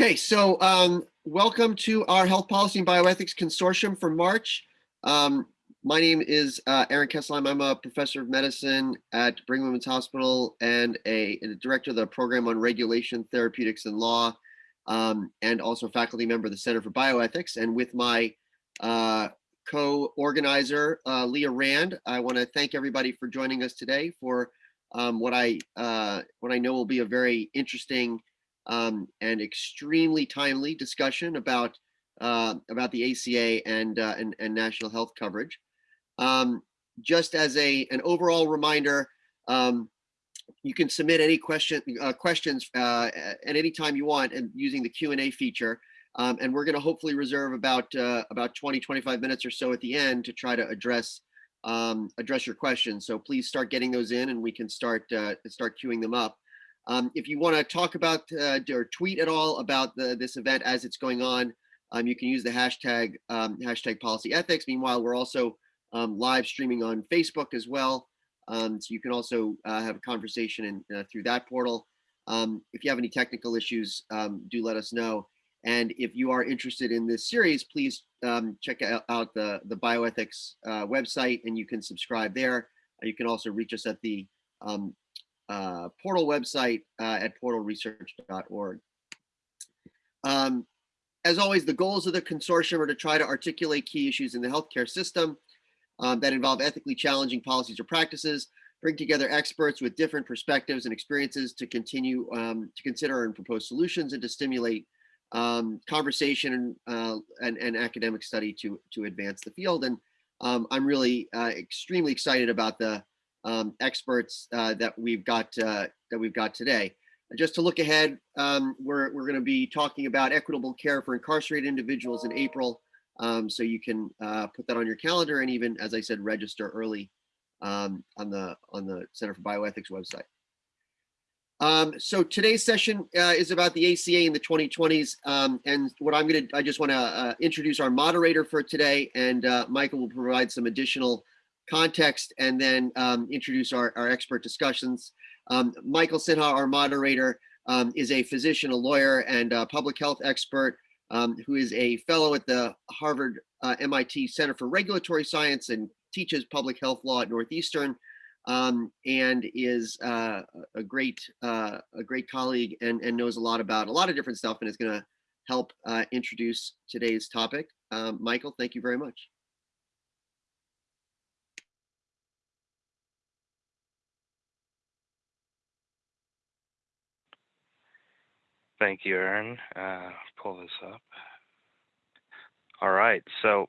Okay, so um, welcome to our Health Policy and Bioethics Consortium for March. Um, my name is uh, Aaron Kesselheim. I'm a professor of medicine at Brigham Women's Hospital and a, a director of the program on regulation, therapeutics, and law, um, and also faculty member of the Center for Bioethics. And with my uh, co-organizer, uh, Leah Rand, I want to thank everybody for joining us today for um, what I uh, what I know will be a very interesting um, and extremely timely discussion about uh, about the ACA and, uh, and, and national health coverage. Um, just as a an overall reminder, um, you can submit any question uh, questions uh, at any time you want and using the Q&A feature. Um, and we're going to hopefully reserve about uh, about 20, 25 minutes or so at the end to try to address um, address your questions. So please start getting those in and we can start uh, start queuing them up. Um, if you want to talk about uh, or tweet at all about the, this event as it's going on, um, you can use the hashtag um, hashtag policy ethics. Meanwhile, we're also um, live streaming on Facebook as well. Um, so you can also uh, have a conversation in, uh, through that portal. Um, if you have any technical issues, do let us know. And if you are interested in this series, please check out, the, the bioethics uh, website and you can subscribe there. You can also reach us at the um, uh, portal website uh, at portalresearch.org. Um, as always, the goals of the consortium are to try to articulate key issues in the healthcare system um, that involve ethically challenging policies or practices, bring together experts with different perspectives and experiences to continue um, to consider and propose solutions and to stimulate um, conversation and, uh, and, and, academic study to, to advance the field. And um, I'm really uh, extremely excited about the um, experts uh, that we've got uh, that we've got today. Just to look ahead, um, we're, we're going to be talking about equitable care for incarcerated individuals in April. Um, so you can uh, put that on your calendar and even, as I said, register early um, on the on the Center for Bioethics website. Um, so today's session uh, is about the ACA in the 2020s. Um, and what I'm going to, I just want to uh, introduce our moderator for today, and uh, Michael will provide some additional context and then um, introduce our, our expert discussions. Um, Michael Sinha, our moderator, um, is a physician, a lawyer, and a public health expert um, who is a fellow at the Harvard uh, MIT Center for Regulatory Science and teaches public health law at Northeastern um, and is uh, a great uh, a great colleague and, and knows a lot about a lot of different stuff and is going to help uh, introduce today's topic. Um, Michael, thank you very much. Thank you, Aaron. Uh, pull this up. All right. So,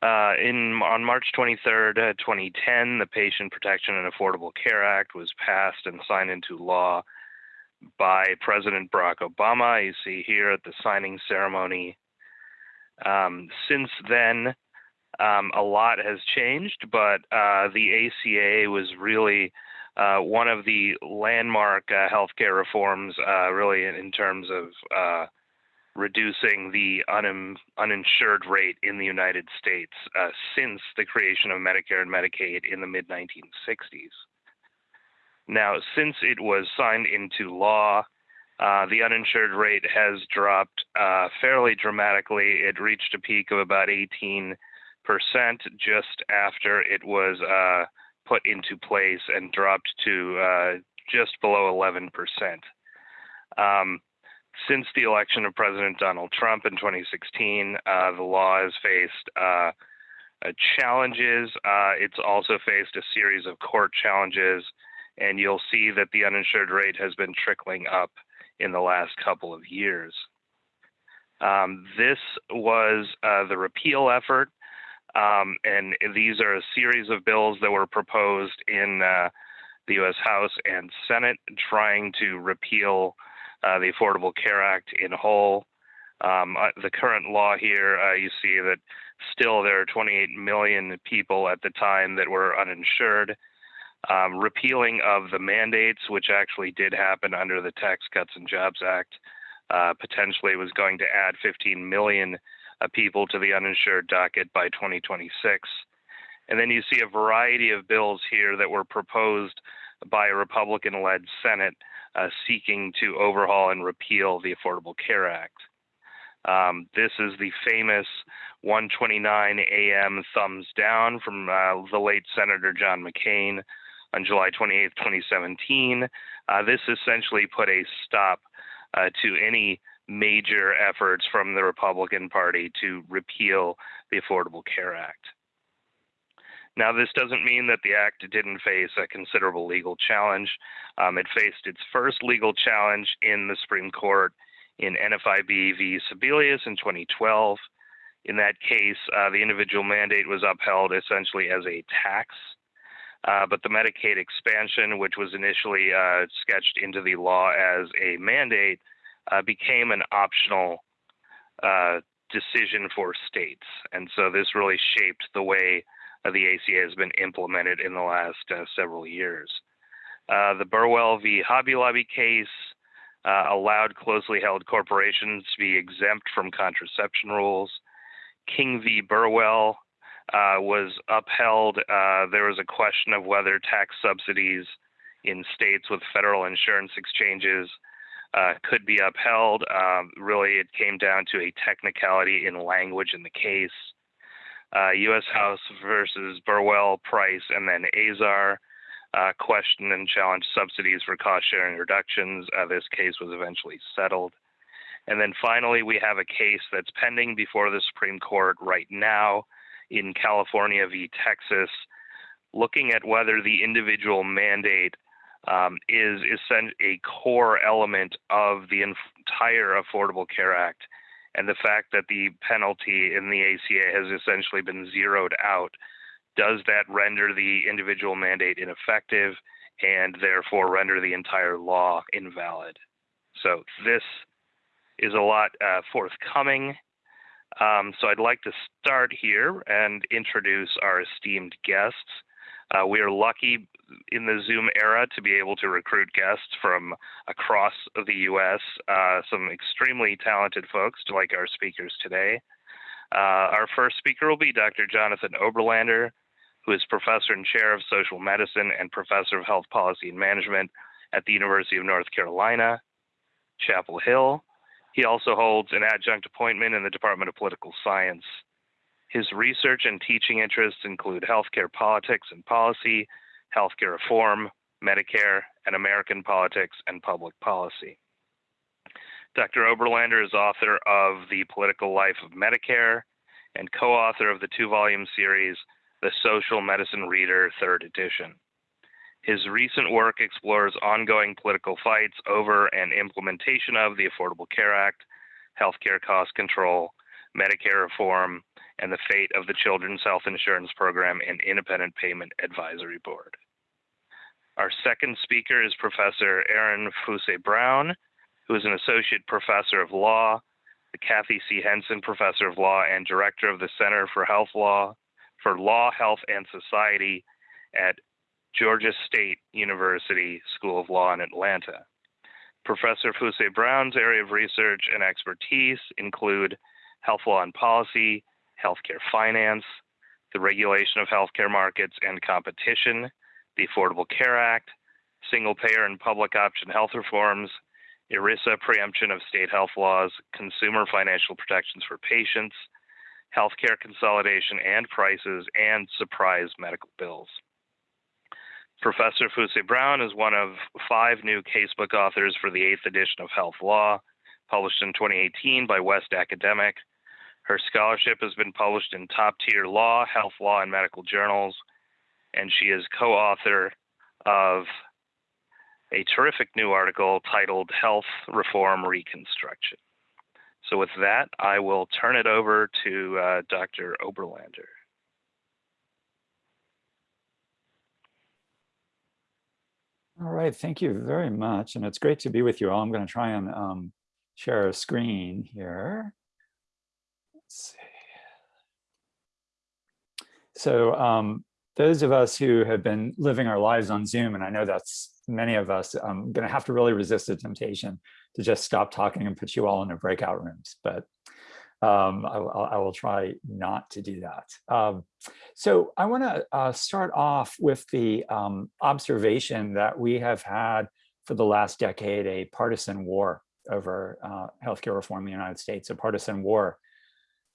uh, in on March 23rd, uh, 2010, the Patient Protection and Affordable Care Act was passed and signed into law by President Barack Obama. You see here at the signing ceremony. Um, since then, um, a lot has changed, but uh, the ACA was really uh, one of the landmark uh, healthcare reforms, uh, really in, in, terms of uh, reducing the un- uninsured rate in the United States uh, since the creation of Medicare and Medicaid in the mid 1960s. Now, since it was signed into law, uh, the uninsured rate has dropped fairly dramatically. It reached a peak of about 18% just after it was put into place and dropped to uh, just below 11%. Um, since the election of President Donald Trump in 2016, uh, the law has faced uh, uh challenges. Uh, it's also faced a series of court challenges, and you'll see that the uninsured rate has been trickling up in the last couple of years. Um, this was uh, the repeal effort um, and these are a series of bills that were proposed in uh, the U.S. House and Senate trying to repeal uh, the Affordable Care Act in whole. Um, uh, the current law here, uh, you see that still there are 28 million people at the time that were uninsured. Um, repealing of the mandates, which actually did happen under the Tax Cuts and Jobs Act, uh, potentially was going to add 15 million people to the uninsured docket by 2026. And then you see a variety of bills here that were proposed by a Republican led Senate uh, seeking to overhaul and repeal the Affordable Care Act. Um, this is the famous 129 AM thumbs down from uh, the late Senator John McCain on July 28, 2017. Uh, this essentially put a stop uh, to any major efforts from the Republican Party to repeal the Affordable Care Act. Now, this doesn't mean that the act didn't face a considerable legal challenge. Um, it faced its first legal challenge in the Supreme Court in NFIB v. Sebelius in 2012. In that case, uh, the individual mandate was upheld essentially as a tax, uh, but the Medicaid expansion, which was initially uh, sketched into the law as a mandate, uh, became an optional uh, decision for states. And so this really shaped the way the ACA has been implemented in the last uh, several years. the Burwell v. Hobby Lobby case uh, allowed closely held corporations to be exempt from contraception rules. King v. Burwell uh, was upheld. Uh, there was a question of whether tax subsidies in states with federal insurance exchanges uh, could be upheld. Um, really, it came down to a technicality in language in the case. U.S. Uh, House versus Burwell, Price, and then Azar uh, questioned and challenged subsidies for cost sharing reductions. Uh, this case was eventually settled. And then finally, we have a case that's pending before the Supreme Court right now in California v. Texas, looking at whether the individual mandate um, is, is a core element of the entire Affordable Care Act. And the fact that the penalty in the ACA has essentially been zeroed out does that render the individual mandate ineffective and therefore render the entire law invalid? So this is a lot uh, forthcoming. Um, so I'd like to start here and introduce our esteemed guests. Uh, we are lucky in the Zoom era to be able to recruit guests from across the U.S., uh, some extremely talented folks like our speakers today. Uh, our first speaker will be Dr. Jonathan Oberlander, who is professor and chair of social medicine and professor of health policy and management at the University of North Carolina, Chapel Hill. He also holds an adjunct appointment in the Department of Political Science. His research and teaching interests include healthcare politics and policy, healthcare reform, Medicare, and American politics and public policy. Dr. Oberlander is author of The Political Life of Medicare and co author of the two volume series the Social Medicine Reader, third edition. His recent work explores ongoing political fights over and implementation of the Affordable Care Act, healthcare cost control, Medicare reform, and the fate of the Children's Health Insurance Program and Independent Payment Advisory Board. Our second speaker is Professor Erin Fuse Brown, who is an associate professor of law, the Kathy C. Henson Professor of Law, and director of the Center for Health Law for Law, Health, and Society at Georgia State University School of Law in Atlanta. Professor Fuse Brown's area of research and expertise include health law and policy, healthcare finance, the regulation of healthcare markets and competition, the Affordable Care Act, single payer and public option health reforms, ERISA preemption of state health laws, consumer financial protections for patients, healthcare consolidation and prices, and surprise medical bills. Professor Fuse Brown is one of five new casebook authors for the eighth edition of Health Law, published in 2018 by West Academic. Her scholarship has been published in top tier law, health law, and medical journals, and she is co author of a terrific new article titled Health Reform Reconstruction. So with that, I will turn it over to uh, Dr. Oberlander. All right, thank you very much. And it's great to be with you all. I'm going to try and um, share a screen here. Let's see. So um, those of us who have been living our lives on Zoom, and I know that's many of us, I'm going to have to really resist the temptation to just stop talking and put you all in the breakout rooms. But um, I, I, will try not to do that. Um, so I want to uh, start off with the um, observation that we have had for the last decade a partisan war over uh, healthcare reform in the United States, a partisan war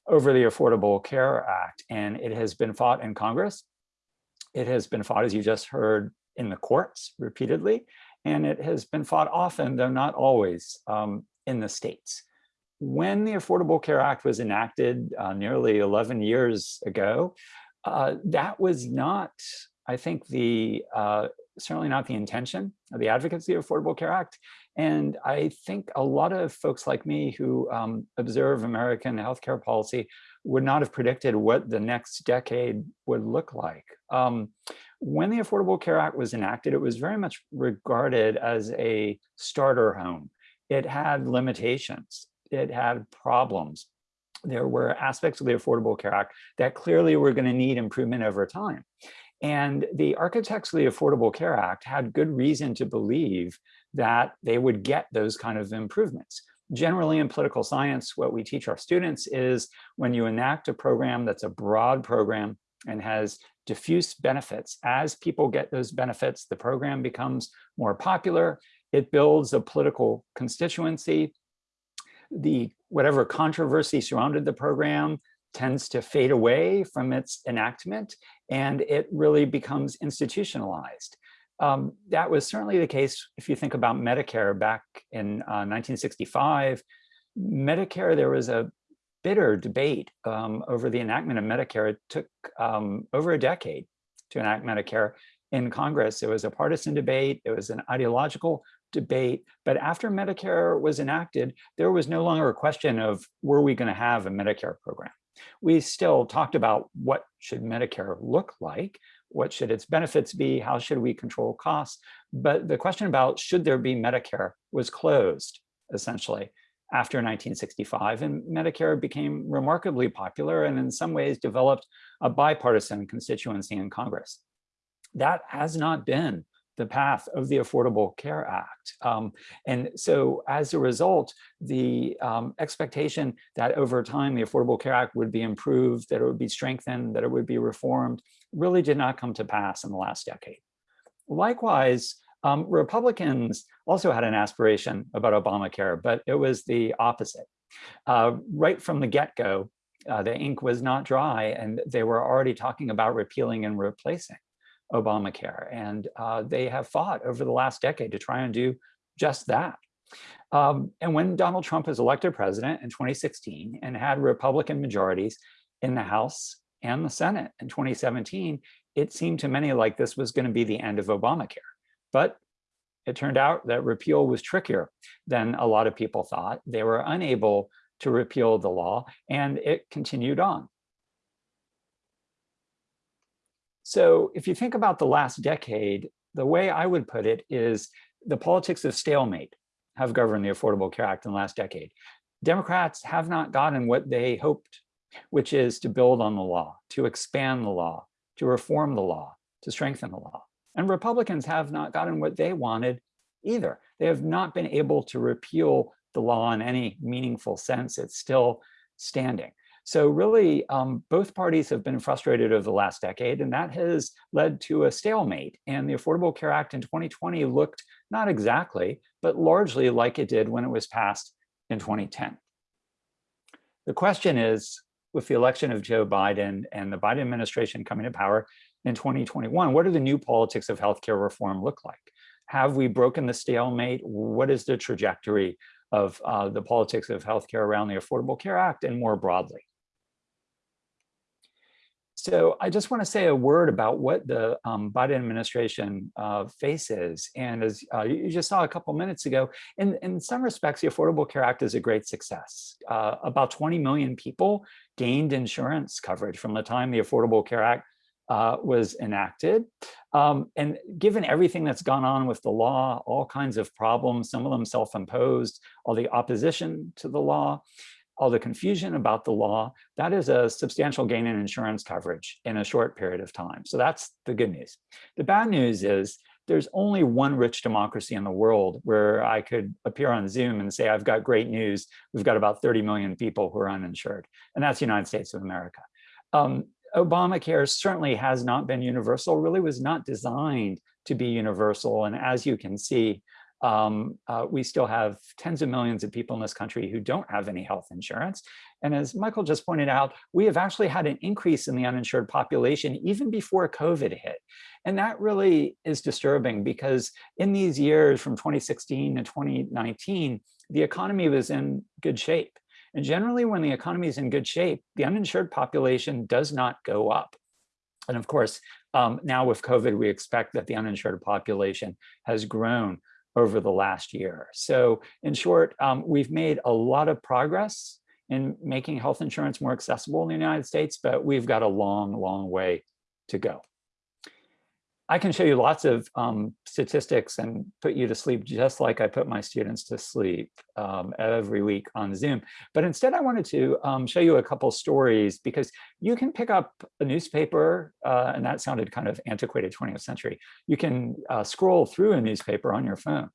over the Affordable Care Act. And it has been fought in Congress. It has been fought, as you just heard, in the courts repeatedly. And it has been fought often, though not always, um, in the states. When the Affordable Care Act was enacted uh, nearly 11 years ago, uh, that was not, I think, the uh, certainly not the intention of the advocacy of the Affordable Care Act. And I think a lot of folks like me who um, observe American healthcare policy would not have predicted what the next decade would look like. Um, when the Affordable Care Act was enacted, it was very much regarded as a starter home. It had limitations, it had problems. There were aspects of the Affordable Care Act that clearly were going to need improvement over time. And the architects of the Affordable Care Act had good reason to believe that they would get those kind of improvements. Generally in political science, what we teach our students is when you enact a program that's a broad program and has diffuse benefits, as people get those benefits, the program becomes more popular, it builds a political constituency, the whatever controversy surrounded the program tends to fade away from its enactment and it really becomes institutionalized. Um, that was certainly the case if you think about Medicare back in uh, 1965. Medicare, there was a bitter debate um, over the enactment of Medicare. It took um, over a decade to enact Medicare in Congress. It was a partisan debate. It was an ideological debate. But after Medicare was enacted, there was no longer a question of were we going to have a Medicare program. We still talked about what should Medicare look like, what should its benefits be, how should we control costs, but the question about should there be Medicare was closed, essentially, after 1965, and Medicare became remarkably popular and in some ways developed a bipartisan constituency in Congress. That has not been the path of the Affordable Care Act. Um, and so as a result, the um, expectation that over time the Affordable Care Act would be improved, that it would be strengthened, that it would be reformed, really did not come to pass in the last decade. Likewise, um, Republicans also had an aspiration about Obamacare, but it was the opposite. Uh, right from the get-go, uh, the ink was not dry and they were already talking about repealing and replacing. Obamacare. And uh, they have fought over the last decade to try and do just that. Um, and when Donald Trump was elected president in 2016 and had Republican majorities in the House and the Senate in 2017, it seemed to many like this was going to be the end of Obamacare. But it turned out that repeal was trickier than a lot of people thought. They were unable to repeal the law and it continued on. So if you think about the last decade, the way I would put it is the politics of stalemate have governed the Affordable Care Act in the last decade. Democrats have not gotten what they hoped, which is to build on the law, to expand the law, to reform the law, to strengthen the law. And Republicans have not gotten what they wanted either. They have not been able to repeal the law in any meaningful sense. It's still standing. So really, um, both parties have been frustrated over the last decade, and that has led to a stalemate. And the Affordable Care Act in 2020 looked not exactly, but largely like it did when it was passed in 2010. The question is, with the election of Joe Biden and the Biden administration coming to power in 2021, what do the new politics of healthcare reform look like? Have we broken the stalemate? What is the trajectory of uh, the politics of healthcare around the Affordable Care Act and more broadly? So I just want to say a word about what the um, Biden administration uh, faces. And as uh, you just saw a couple minutes ago, in, in some respects, the Affordable Care Act is a great success. Uh, about 20 million people gained insurance coverage from the time the Affordable Care Act uh, was enacted. Um, and given everything that's gone on with the law, all kinds of problems, some of them self-imposed, all the opposition to the law, all the confusion about the law, that is a substantial gain in insurance coverage in a short period of time. So that's the good news. The bad news is there's only one rich democracy in the world where I could appear on Zoom and say, I've got great news. We've got about 30 million people who are uninsured, and that's the United States of America. Um, Obamacare certainly has not been universal, really was not designed to be universal. And as you can see, um, uh, we still have tens of millions of people in this country who don't have any health insurance. And as Michael just pointed out, we have actually had an increase in the uninsured population even before COVID hit. And that really is disturbing because in these years from 2016 to 2019, the economy was in good shape. And generally when the economy is in good shape, the uninsured population does not go up. And of course, um, now with COVID, we expect that the uninsured population has grown over the last year. So in short, um, we've made a lot of progress in making health insurance more accessible in the United States, but we've got a long, long way to go. I can show you lots of um, statistics and put you to sleep just like I put my students to sleep um, every week on Zoom. But instead, I wanted to um, show you a couple stories because you can pick up a newspaper, uh, and that sounded kind of antiquated 20th century. You can uh, scroll through a newspaper on your phone.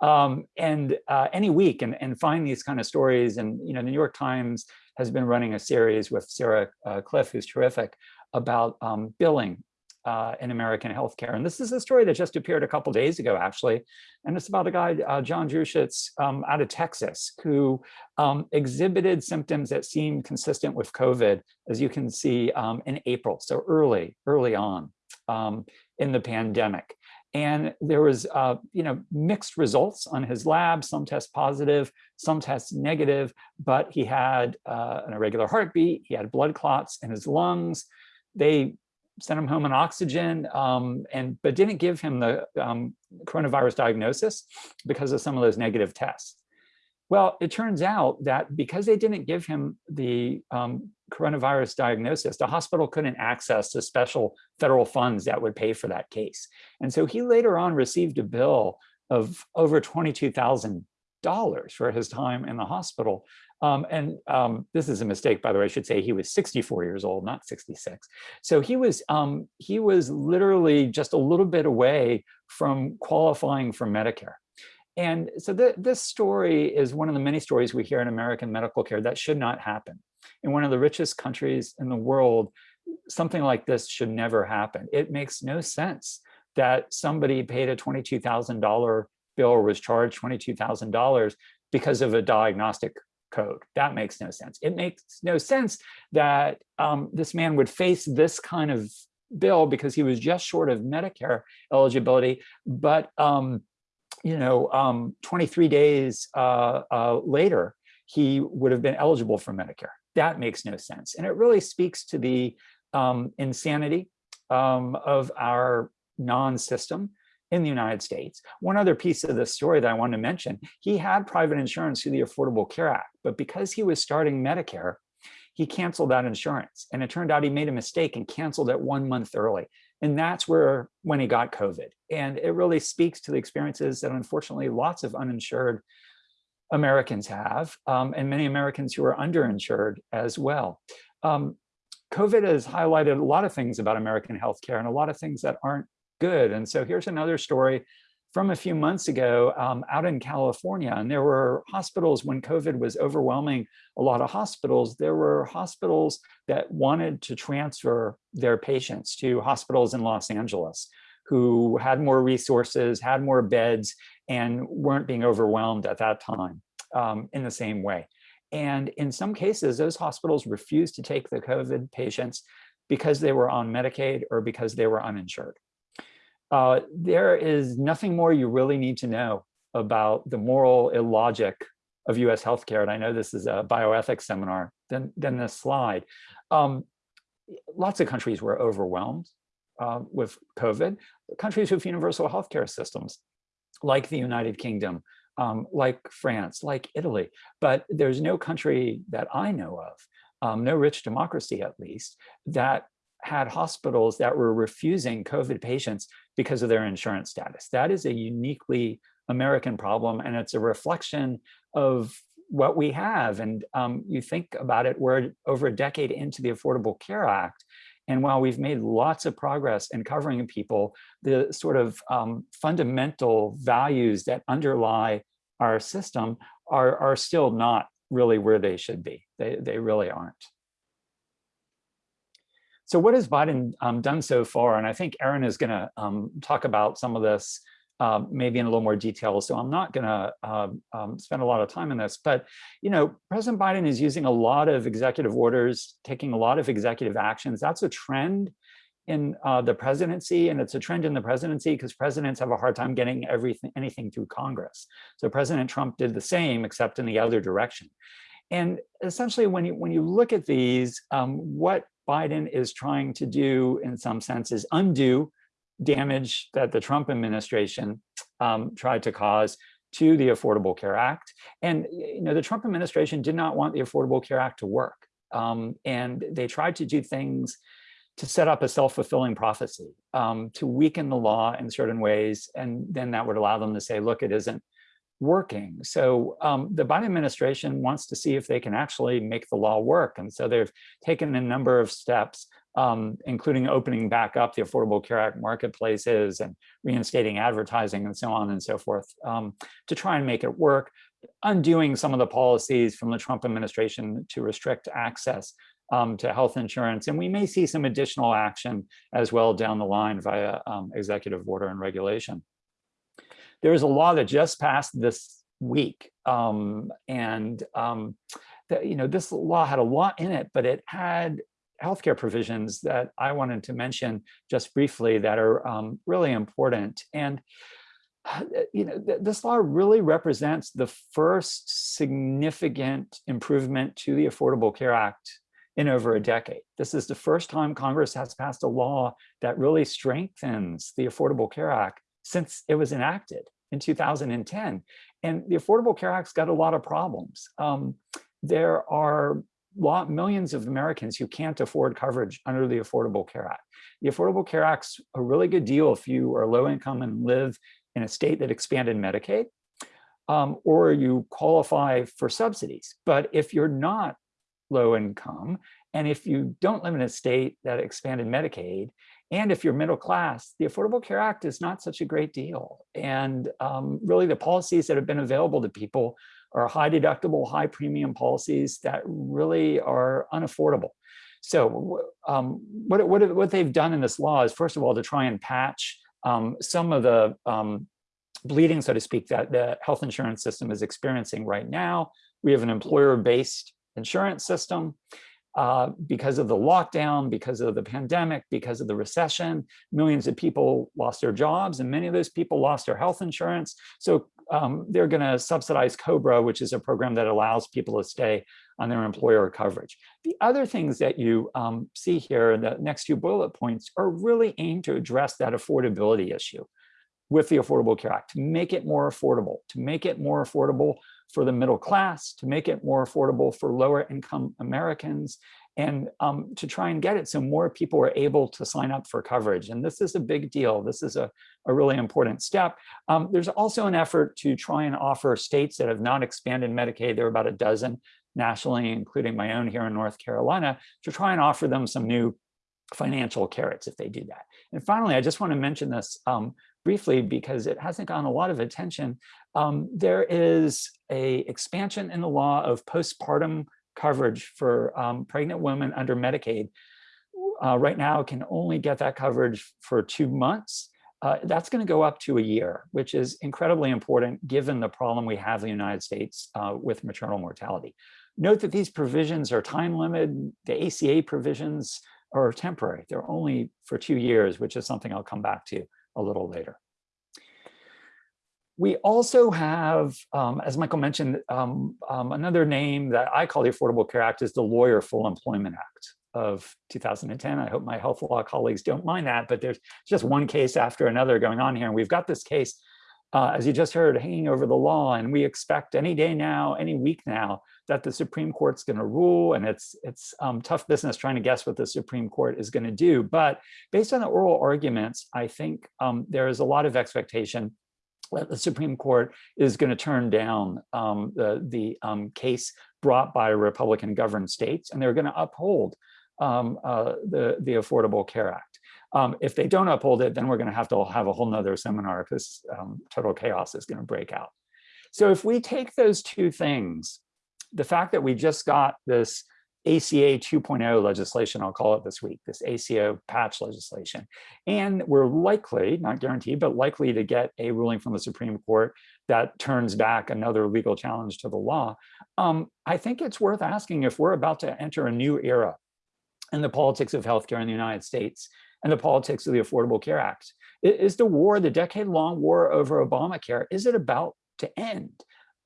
Um, and uh, any week and, and find these kind of stories. And, you know, the New York Times has been running a series with Sarah uh, Kliff, who's terrific, about um, billing uh, in American healthcare. And this is a story that just appeared a couple days ago, actually. And it's about a guy, uh, John Drushitz, um, out of Texas, who um, exhibited symptoms that seemed consistent with COVID, as you can see um, in April, so early, early on um, in the pandemic. And there was, uh, you know, mixed results on his lab. Some test positive, some test negative, but he had uh, an irregular heartbeat. He had blood clots in his lungs. They sent him home on oxygen, um, and but didn't give him the um, coronavirus diagnosis because of some of those negative tests. Well, it turns out that because they didn't give him the um, coronavirus diagnosis, the hospital couldn't access the special federal funds that would pay for that case. And so he later on received a bill of over $22,000 for his time in the hospital um, and um, this is a mistake, by the way, I should say he was 64 years old, not 66. So he was um, he was literally just a little bit away from qualifying for Medicare. And so th this story is one of the many stories we hear in American medical care that should not happen. In one of the richest countries in the world, something like this should never happen. It makes no sense that somebody paid a $22,000 bill or was charged $22,000 because of a diagnostic code. That makes no sense. It makes no sense that um, this man would face this kind of bill because he was just short of Medicare eligibility, but um, you know, um, 23 days uh, uh, later, he would have been eligible for Medicare. That makes no sense. And it really speaks to the um, insanity um, of our non-system in the United States. One other piece of the story that I want to mention, he had private insurance through the Affordable Care Act, but because he was starting Medicare, he canceled that insurance. And it turned out he made a mistake and canceled it one month early. And that's where when he got COVID. And it really speaks to the experiences that unfortunately lots of uninsured Americans have, um, and many Americans who are underinsured as well. Um, COVID has highlighted a lot of things about American healthcare and a lot of things that aren't good. And so here's another story from a few months ago um, out in California. And there were hospitals when COVID was overwhelming a lot of hospitals, there were hospitals that wanted to transfer their patients to hospitals in Los Angeles who had more resources, had more beds, and weren't being overwhelmed at that time um, in the same way. And in some cases, those hospitals refused to take the COVID patients because they were on Medicaid or because they were uninsured uh, there is nothing more you really need to know about the moral illogic of US healthcare. And I know this is a bioethics seminar than, than this slide. Um, lots of countries were overwhelmed uh, with COVID. Countries with universal healthcare systems, like the United Kingdom, um, like France, like Italy. But there's no country that I know of, um, no rich democracy at least, that had hospitals that were refusing COVID patients because of their insurance status. That is a uniquely American problem, and it's a reflection of what we have. And um, you think about it, we're over a decade into the Affordable Care Act, and while we've made lots of progress in covering people, the sort of um, fundamental values that underlie our system are, are still not really where they should be. They, they really aren't. So what has Biden um, done so far? And I think Erin is going to um, talk about some of this uh, maybe in a little more detail. So I'm not going to um, um, spend a lot of time on this. But you know, President Biden is using a lot of executive orders, taking a lot of executive actions. That's a trend in uh, the presidency, and it's a trend in the presidency because presidents have a hard time getting everything, anything through Congress. So President Trump did the same, except in the other direction. And essentially, when you when you look at these, um, what Biden is trying to do, in some senses, undo damage that the Trump administration um, tried to cause to the Affordable Care Act. And you know, the Trump administration did not want the Affordable Care Act to work, um, and they tried to do things to set up a self-fulfilling prophecy, um, to weaken the law in certain ways, and then that would allow them to say, look, it isn't working. So um, the Biden administration wants to see if they can actually make the law work. And so they've taken a number of steps, um, including opening back up the Affordable Care Act marketplaces and reinstating advertising and so on and so forth um, to try and make it work, undoing some of the policies from the Trump administration to restrict access um, to health insurance. And we may see some additional action as well down the line via um, executive order and regulation. There's a law that just passed this week. Um, and um, you know, this law had a lot in it, but it had healthcare provisions that I wanted to mention just briefly that are um, really important. And you know, th this law really represents the first significant improvement to the Affordable Care Act in over a decade. This is the first time Congress has passed a law that really strengthens the Affordable Care Act since it was enacted in 2010. And the Affordable Care Act's got a lot of problems. Um, there are lot, millions of Americans who can't afford coverage under the Affordable Care Act. The Affordable Care Act's a really good deal if you are low income and live in a state that expanded Medicaid, um, or you qualify for subsidies. But if you're not low income, and if you don't live in a state that expanded Medicaid, and if you're middle class, the Affordable Care Act is not such a great deal. And um, really the policies that have been available to people are high deductible, high premium policies that really are unaffordable. So um, what, what, what they've done in this law is, first of all, to try and patch um, some of the um, bleeding, so to speak, that the health insurance system is experiencing right now. We have an employer-based insurance system. Uh, because of the lockdown, because of the pandemic, because of the recession, millions of people lost their jobs and many of those people lost their health insurance. So um, they're gonna subsidize COBRA, which is a program that allows people to stay on their employer coverage. The other things that you um, see here in the next two bullet points are really aimed to address that affordability issue with the Affordable Care Act, to make it more affordable, to make it more affordable for the middle class, to make it more affordable for lower income Americans, and um, to try and get it so more people are able to sign up for coverage. And this is a big deal. This is a, a really important step. Um, there's also an effort to try and offer states that have not expanded Medicaid, there are about a dozen nationally, including my own here in North Carolina, to try and offer them some new financial carrots if they do that. And finally, I just want to mention this um, briefly because it hasn't gotten a lot of attention. Um, there is a expansion in the law of postpartum coverage for um, pregnant women under Medicaid. Uh, right now can only get that coverage for two months. Uh, that's going to go up to a year, which is incredibly important given the problem we have in the United States uh, with maternal mortality. Note that these provisions are time limited. The ACA provisions are temporary. They're only for two years, which is something I'll come back to a little later. We also have, um, as Michael mentioned, um, um, another name that I call the Affordable Care Act is the Lawyer Full Employment Act of 2010. I hope my health law colleagues don't mind that, but there's just one case after another going on here. And we've got this case, uh, as you just heard, hanging over the law. And we expect any day now, any week now, that the Supreme Court's going to rule. And it's, it's um, tough business trying to guess what the Supreme Court is going to do. But based on the oral arguments, I think um, there is a lot of expectation the Supreme Court is going to turn down um, the, the um, case brought by Republican governed states, and they're going to uphold um, uh, the, the Affordable Care Act. Um, if they don't uphold it, then we're going to have to have a whole nother seminar because um, total chaos is going to break out. So if we take those two things, the fact that we just got this ACA 2.0 legislation, I'll call it this week, this ACA patch legislation. And we're likely, not guaranteed, but likely to get a ruling from the Supreme Court that turns back another legal challenge to the law. Um, I think it's worth asking if we're about to enter a new era in the politics of healthcare in the United States and the politics of the Affordable Care Act. Is the war, the decade-long war over Obamacare, is it about to end?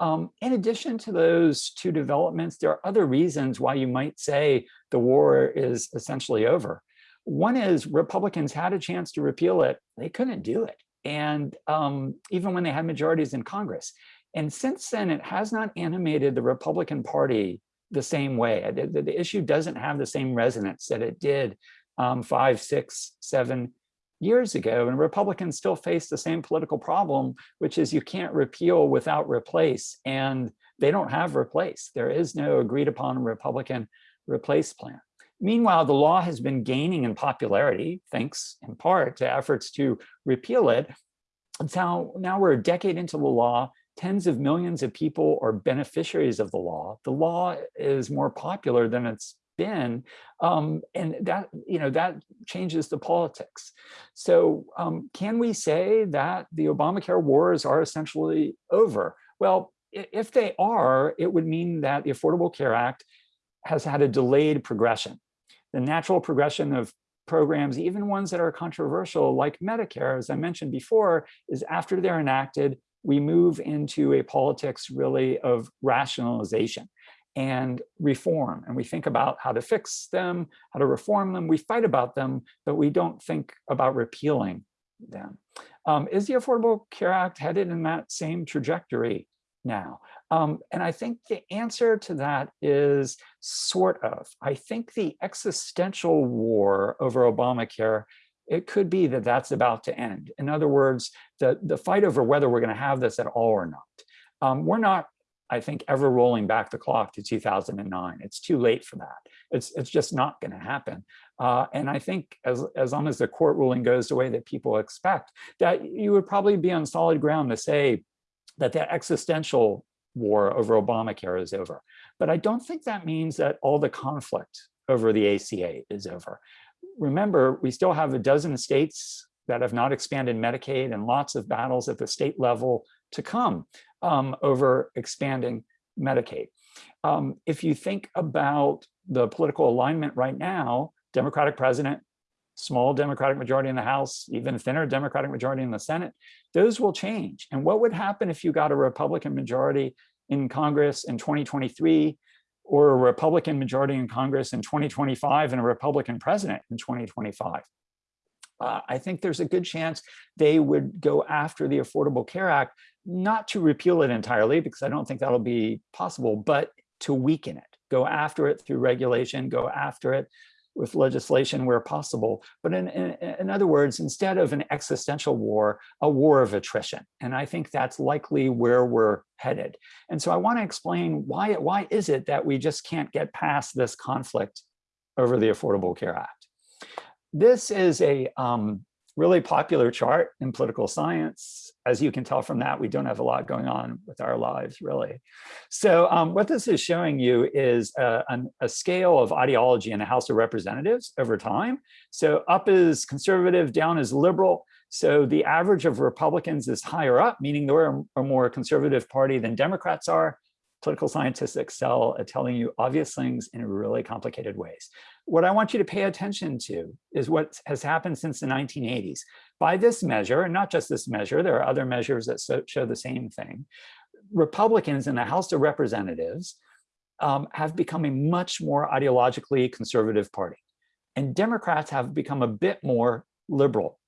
Um, in addition to those two developments, there are other reasons why you might say the war is essentially over. One is Republicans had a chance to repeal it. They couldn't do it. And um, even when they had majorities in Congress. And since then, it has not animated the Republican Party the same way. The, the- the issue doesn't have the same resonance that it did um, five, six, seven years ago. And Republicans still face the same political problem, which is you can't repeal without replace. And they don't have replace. There is no agreed upon Republican replace plan. Meanwhile, the law has been gaining in popularity, thanks in part to efforts to repeal it. And now, now we're a decade into the law. Tens of millions of people are beneficiaries of the law. The law is more popular than it's been. Um, and that, you know, that changes the politics. So um, can we say that the Obamacare wars are essentially over? Well, if they are, it would mean that the Affordable Care Act has had a delayed progression. The natural progression of programs, even ones that are controversial like Medicare, as I mentioned before, is after they're enacted, we move into a politics really of rationalization and reform. And we think about how to fix them, how to reform them. We fight about them, but we don't think about repealing them. Um, is the Affordable Care Act headed in that same trajectory now? Um, and I think the answer to that is sort of. I think the existential war over Obamacare, it could be that that's about to end. In other words, the, the fight over whether we're going to have this at all or not. Um, we're not, I think, ever rolling back the clock to 2009. It's too late for that. It's, it's just not going to happen. Uh, and I think as, as long as the court ruling goes the way that people expect, that you would probably be on solid ground to say that that existential war over Obamacare is over. But I don't think that means that all the conflict over the ACA is over. Remember, we still have a dozen states that have not expanded Medicaid and lots of battles at the state level to come um, over expanding Medicaid. Um, if you think about the political alignment right now, Democratic president, small Democratic majority in the House, even thinner Democratic majority in the Senate, those will change. And what would happen if you got a Republican majority in Congress in 2023 or a Republican majority in Congress in 2025 and a Republican president in 2025? Uh, I think there's a good chance they would go after the Affordable Care Act, not to repeal it entirely, because I don't think that'll be possible, but to weaken it, go after it through regulation, go after it with legislation where possible. But in, in, in, other words, instead of an existential war, a war of attrition. And I think that's likely where we're headed. And so I want to explain why, why is it that we just can't get past this conflict over the Affordable Care Act. This is a um, really popular chart in political science. As you can tell from that, we don't have a lot going on with our lives, really. So um, what this is showing you is a, an, a, scale of ideology in the House of Representatives over time. So up is conservative, down is liberal. So the average of Republicans is higher up, meaning they're a more conservative party than Democrats are. Political scientists excel at telling you obvious things in really complicated ways. What I want you to pay attention to is what has happened since the 1980s. By this measure, and not just this measure, there are other measures that so, show the same thing. Republicans in the House of Representatives um, have become a much more ideologically conservative party. And Democrats have become a bit more liberal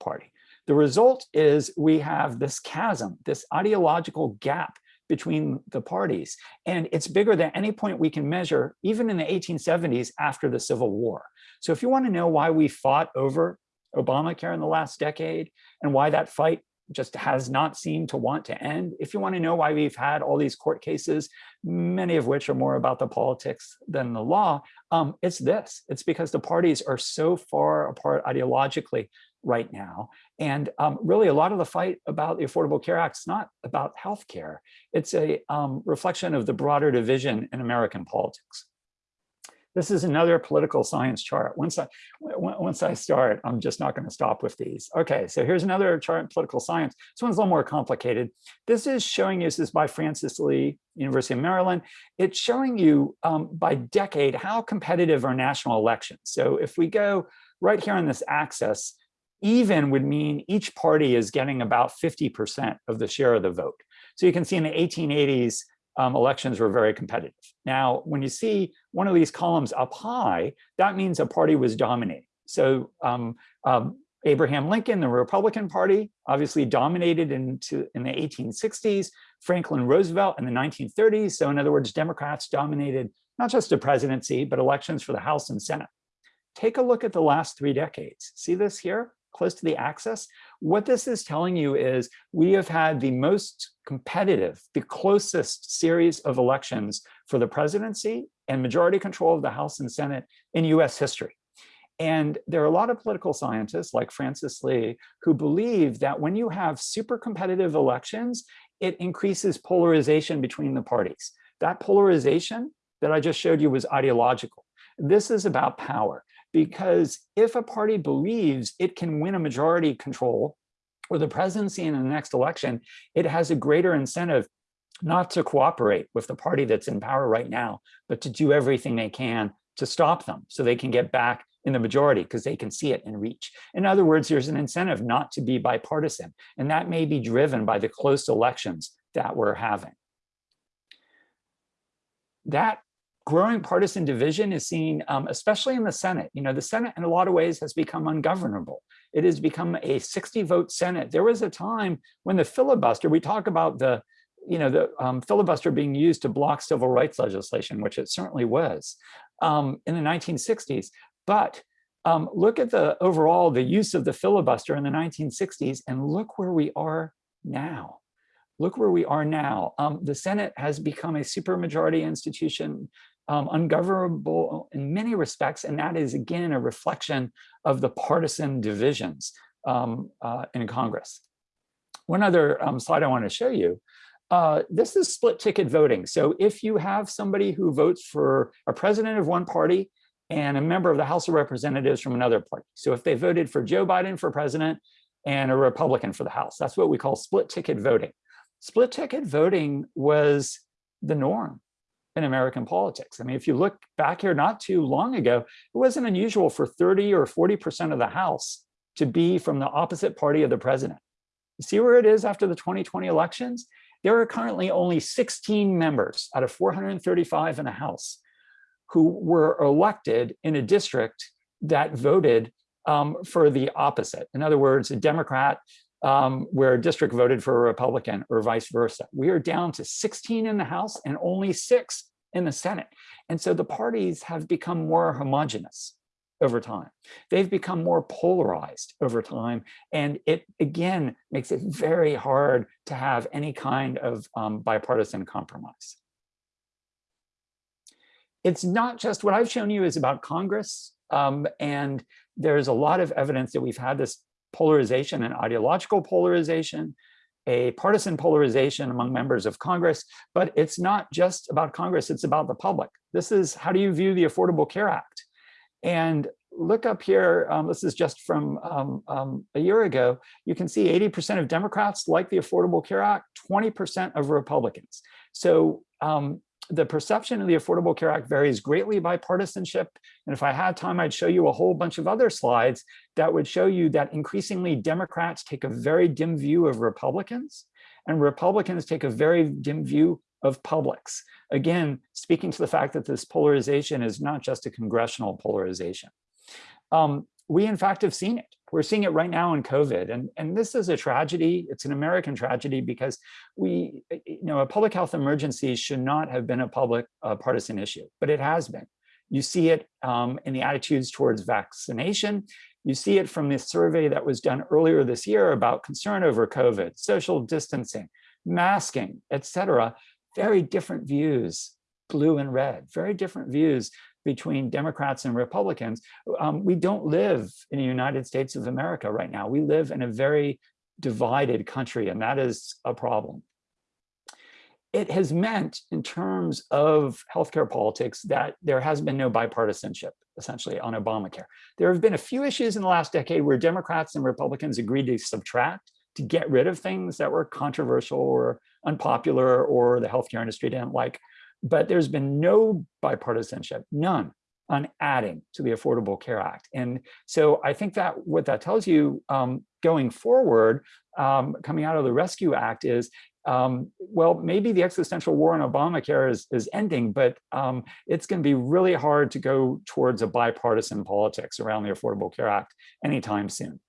party. The result is we have this chasm, this ideological gap between the parties. And it's bigger than any point we can measure, even in the 1870s after the Civil War. So if you want to know why we fought over Obamacare in the last decade and why that fight just has not seemed to want to end, if you want to know why we've had all these court cases, many of which are more about the politics than the law, um, it's this. It's because the parties are so far apart ideologically right now. And um, really a lot of the fight about the Affordable Care Act is not about healthcare. It's a um, reflection of the broader division in American politics. This is another political science chart. Once I, once I start, I'm just not going to stop with these. Okay, so here's another chart in political science. This one's a little more complicated. This is showing you, this is by Frances Lee, University of Maryland. It's showing you um, by decade how competitive are national elections. So if we go right here on this axis, even would mean each party is getting about 50% of the share of the vote. So you can see in the 1880s, um, elections were very competitive. Now, when you see one of these columns up high, that means a party was dominating. So um, um, Abraham Lincoln, the Republican Party, obviously dominated into in the 1860s, Franklin Roosevelt in the 1930s. So in other words, Democrats dominated not just the presidency, but elections for the House and Senate. Take a look at the last three decades. See this here? Close to the axis. What this is telling you is we have had the most competitive, the closest series of elections for the presidency and majority control of the House and Senate in US history. And there are a lot of political scientists like Frances Lee who believe that when you have super competitive elections, it increases polarization between the parties. That polarization that I just showed you was ideological. This is about power because if a party believes it can win a majority control or the presidency in the next election, it has a greater incentive not to cooperate with the party that's in power right now, but to do everything they can to stop them so they can get back in the majority because they can see it in reach. In other words, there's an incentive not to be bipartisan, and that may be driven by the close elections that we're having. That growing partisan division is seen, um, especially in the Senate. You know, the Senate in a lot of ways has become ungovernable. It has become a 60 vote Senate. There was a time when the filibuster, we talk about the, you know, the um, filibuster being used to block civil rights legislation, which it certainly was um, in the 1960s. But um, look at the overall, the use of the filibuster in the 1960s and look where we are now look where we are now. Um, the Senate has become a supermajority institution um, ungovernable in many respects, and that is again a reflection of the partisan divisions um, uh, in Congress. One other um, slide I want to show you. Uh, this is split ticket voting. So if you have somebody who votes for a president of one party and a member of the House of Representatives from another party. So if they voted for Joe Biden for president and a Republican for the House, that's what we call split ticket voting. Split ticket voting was the norm in American politics. I mean, if you look back here not too long ago, it wasn't unusual for 30 or 40% of the House to be from the opposite party of the president. You see where it is after the 2020 elections? There are currently only 16 members out of 435 in the House who were elected in a district that voted um, for the opposite. In other words, a Democrat um, where a district voted for a Republican or vice versa. We are down to 16 in the House and only six in the Senate. And so the parties have become more homogenous over time. They've become more polarized over time. And it, again, makes it very hard to have any kind of um, bipartisan compromise. It's not just what I've shown you is about Congress. Um, and there's a lot of evidence that we've had this polarization and ideological polarization, a partisan polarization among members of Congress, but it's not just about Congress, it's about the public. This is how do you view the Affordable Care Act? And look up here, um, this is just from um, um, a year ago, you can see 80% of Democrats like the Affordable Care Act, 20% of Republicans. So um, the perception of the Affordable Care Act varies greatly by partisanship. And if I had time, I'd show you a whole bunch of other slides that would show you that increasingly Democrats take a very dim view of Republicans and Republicans take a very dim view of publics. Again, speaking to the fact that this polarization is not just a congressional polarization. Um, we in fact have seen it. We're seeing it right now in COVID. And, and this is a tragedy. It's an American tragedy because we, you know, a public health emergency should not have been a public uh, partisan issue, but it has been. You see it um, in the attitudes towards vaccination. You see it from this survey that was done earlier this year about concern over COVID, social distancing, masking, et cetera. Very different views, blue and red, very different views between Democrats and Republicans. Um, we don't live in the United States of America right now. We live in a very divided country, and that is a problem. it has meant in terms of healthcare politics that there has been no bipartisanship essentially on Obamacare. There have been a few issues in the last decade where Democrats and Republicans agreed to subtract to get rid of things that were controversial or unpopular or the healthcare industry didn't like. But there's been no bipartisanship, none on adding to the Affordable Care Act. And so I think that what that tells you um, going forward, um, coming out of the Rescue Act is um, well, maybe the existential war on Obamacare is, is ending, but um, it's going to be really hard to go towards a bipartisan politics around the Affordable Care Act anytime soon.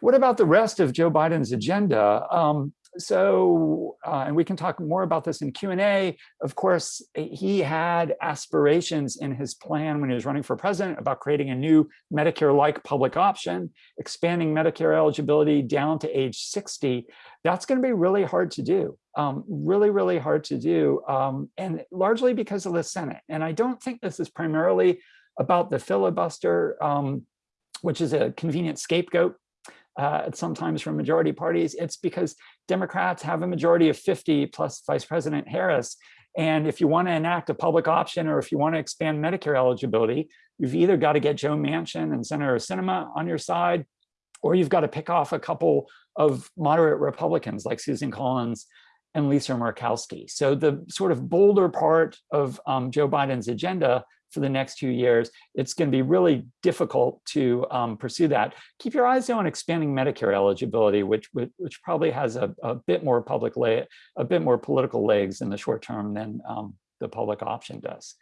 What about the rest of Joe Biden's agenda? Um, so, uh, and we can talk more about this in Q&A. Of course, he had aspirations in his plan when he was running for president about creating a new Medicare-like public option, expanding Medicare eligibility down to age 60. That's going to be really hard to do, um, really, really hard to do, um, and largely because of the Senate. And I don't think this is primarily about the filibuster, um, which is a convenient scapegoat uh, sometimes from majority parties, it's because Democrats have a majority of 50 plus Vice President Harris. And if you want to enact a public option or if you want to expand Medicare eligibility, you've either got to get Joe Manchin and Senator Sinema on your side, or you've got to pick off a couple of moderate Republicans like Susan Collins and Lisa Murkowski. So the sort of bolder part of um, Joe Biden's agenda for the next two years, it's going to be really difficult to um, pursue that. Keep your eyes on expanding Medicare eligibility, which which, which probably has a, a, bit more public lay, a bit more political legs in the short term than um, the public option does.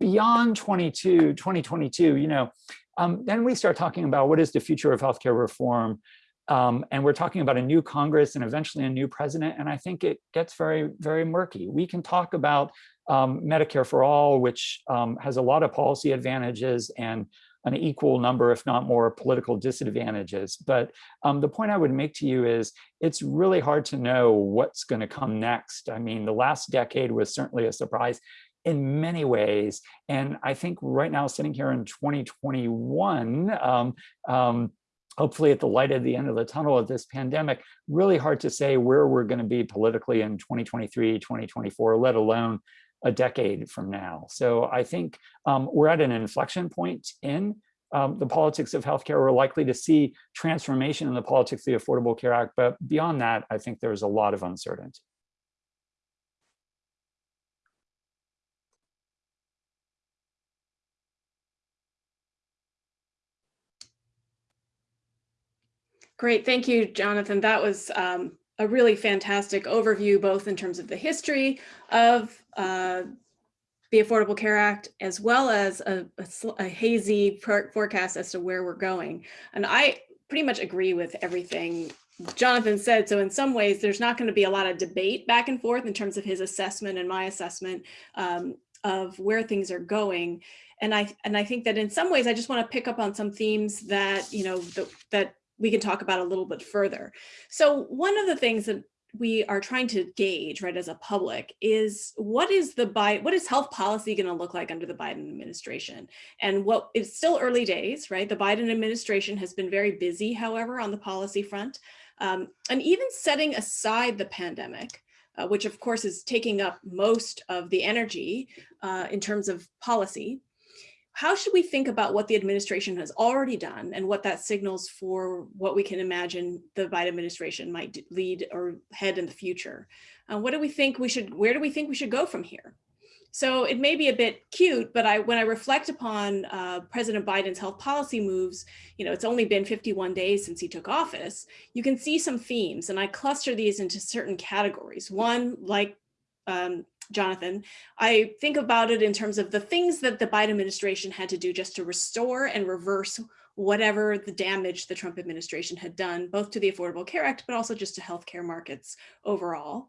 Beyond 22, 2022, you know, um, then we start talking about what is the future of healthcare reform. Um, and we're talking about a new Congress and eventually a new president. And I think it gets very, very murky. We can talk about um, Medicare for All, which um, has a lot of policy advantages and an equal number, if not more, political disadvantages. But um, the point I would make to you is it's really hard to know what's going to come next. I mean, the last decade was certainly a surprise in many ways. And I think right now, sitting here in 2021, um, um, hopefully at the light at the end of the tunnel of this pandemic, really hard to say where we're going to be politically in 2023, 2024, let alone a decade from now. So I think um, we're at an inflection point in um, the politics of healthcare. We're likely to see transformation in the politics of the Affordable Care Act, but beyond that, I think there's a lot of uncertainty. Great, thank you, Jonathan. That was um, a really fantastic overview, both in terms of the history of uh, the Affordable Care Act, as well as a, a, a hazy forecast as to where we're going. And I pretty much agree with everything Jonathan said. So in some ways, there's not going to be a lot of debate back and forth in terms of his assessment and my assessment um, of where things are going. And I and I think that in some ways, I just want to pick up on some themes that you know the, that we can talk about a little bit further. So one of the things that we are trying to gauge, right, as a public is what is the Biden, what is health policy going to look like under the Biden administration? And what it's still early days, right? The Biden administration has been very busy, however, on the policy front. Um, and even setting aside the pandemic, uh, which of course is taking up most of the energy uh, in terms of policy, how should we think about what the administration has already done and what that signals for what we can imagine the Biden administration might lead or head in the future? Uh, what do we think we should, where do we think we should go from here? So it may be a bit cute, but I, when I reflect upon uh, President Biden's health policy moves, you know, it's only been 51 days since he took office, you can see some themes and I cluster these into certain categories. One, like um, Jonathan, I think about it in terms of the things that the Biden administration had to do just to restore and reverse whatever the damage the Trump administration had done, both to the Affordable Care Act, but also just to healthcare markets overall.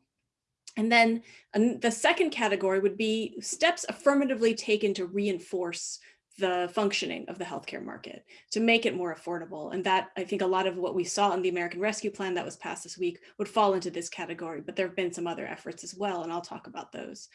And then the second category would be steps affirmatively taken to reinforce the functioning of the healthcare market to make it more affordable. And that I think a lot of what we saw in the American Rescue Plan that was passed this week would fall into this category, but there have been some other efforts as well, and I'll talk about those.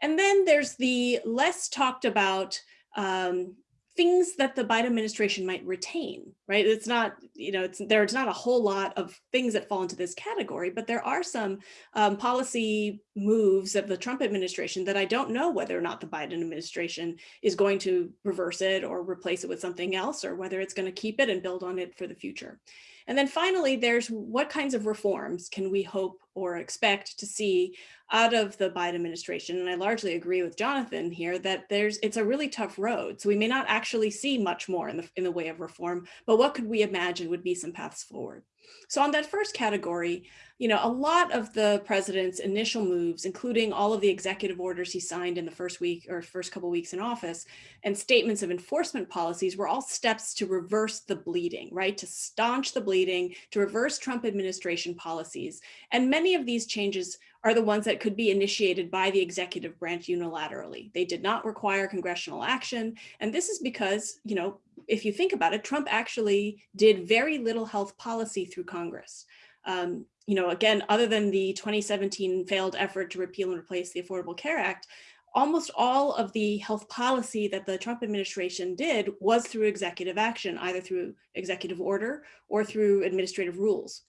And then there's the less talked about um, things that the Biden administration might retain, right? It's not, you know, it's there's not a whole lot of things that fall into this category, but there are some um, policy moves of the Trump administration that I don't know whether or not the Biden administration is going to reverse it or replace it with something else, or whether it's going to keep it and build on it for the future. And then finally, there's what kinds of reforms can we hope or expect to see out of the Biden administration? And I largely agree with Jonathan here that there's it's a really tough road. So we may not actually see much more in the, in the way of reform, but what could we imagine would be some paths forward? So on that first category, you know, a lot of the president's initial moves, including all of the executive orders he signed in the first week or first couple weeks in office and statements of enforcement policies were all steps to reverse the bleeding, right? To staunch the bleeding, to reverse Trump administration policies. And many of these changes are the ones that could be initiated by the executive branch unilaterally. They did not require congressional action. And this is because, you know, if you think about it, Trump actually did very little health policy through Congress. Um, you know, again, other than the 2017 failed effort to repeal and replace the Affordable Care Act, almost all of the health policy that the Trump administration did was through executive action, either through executive order or through administrative rules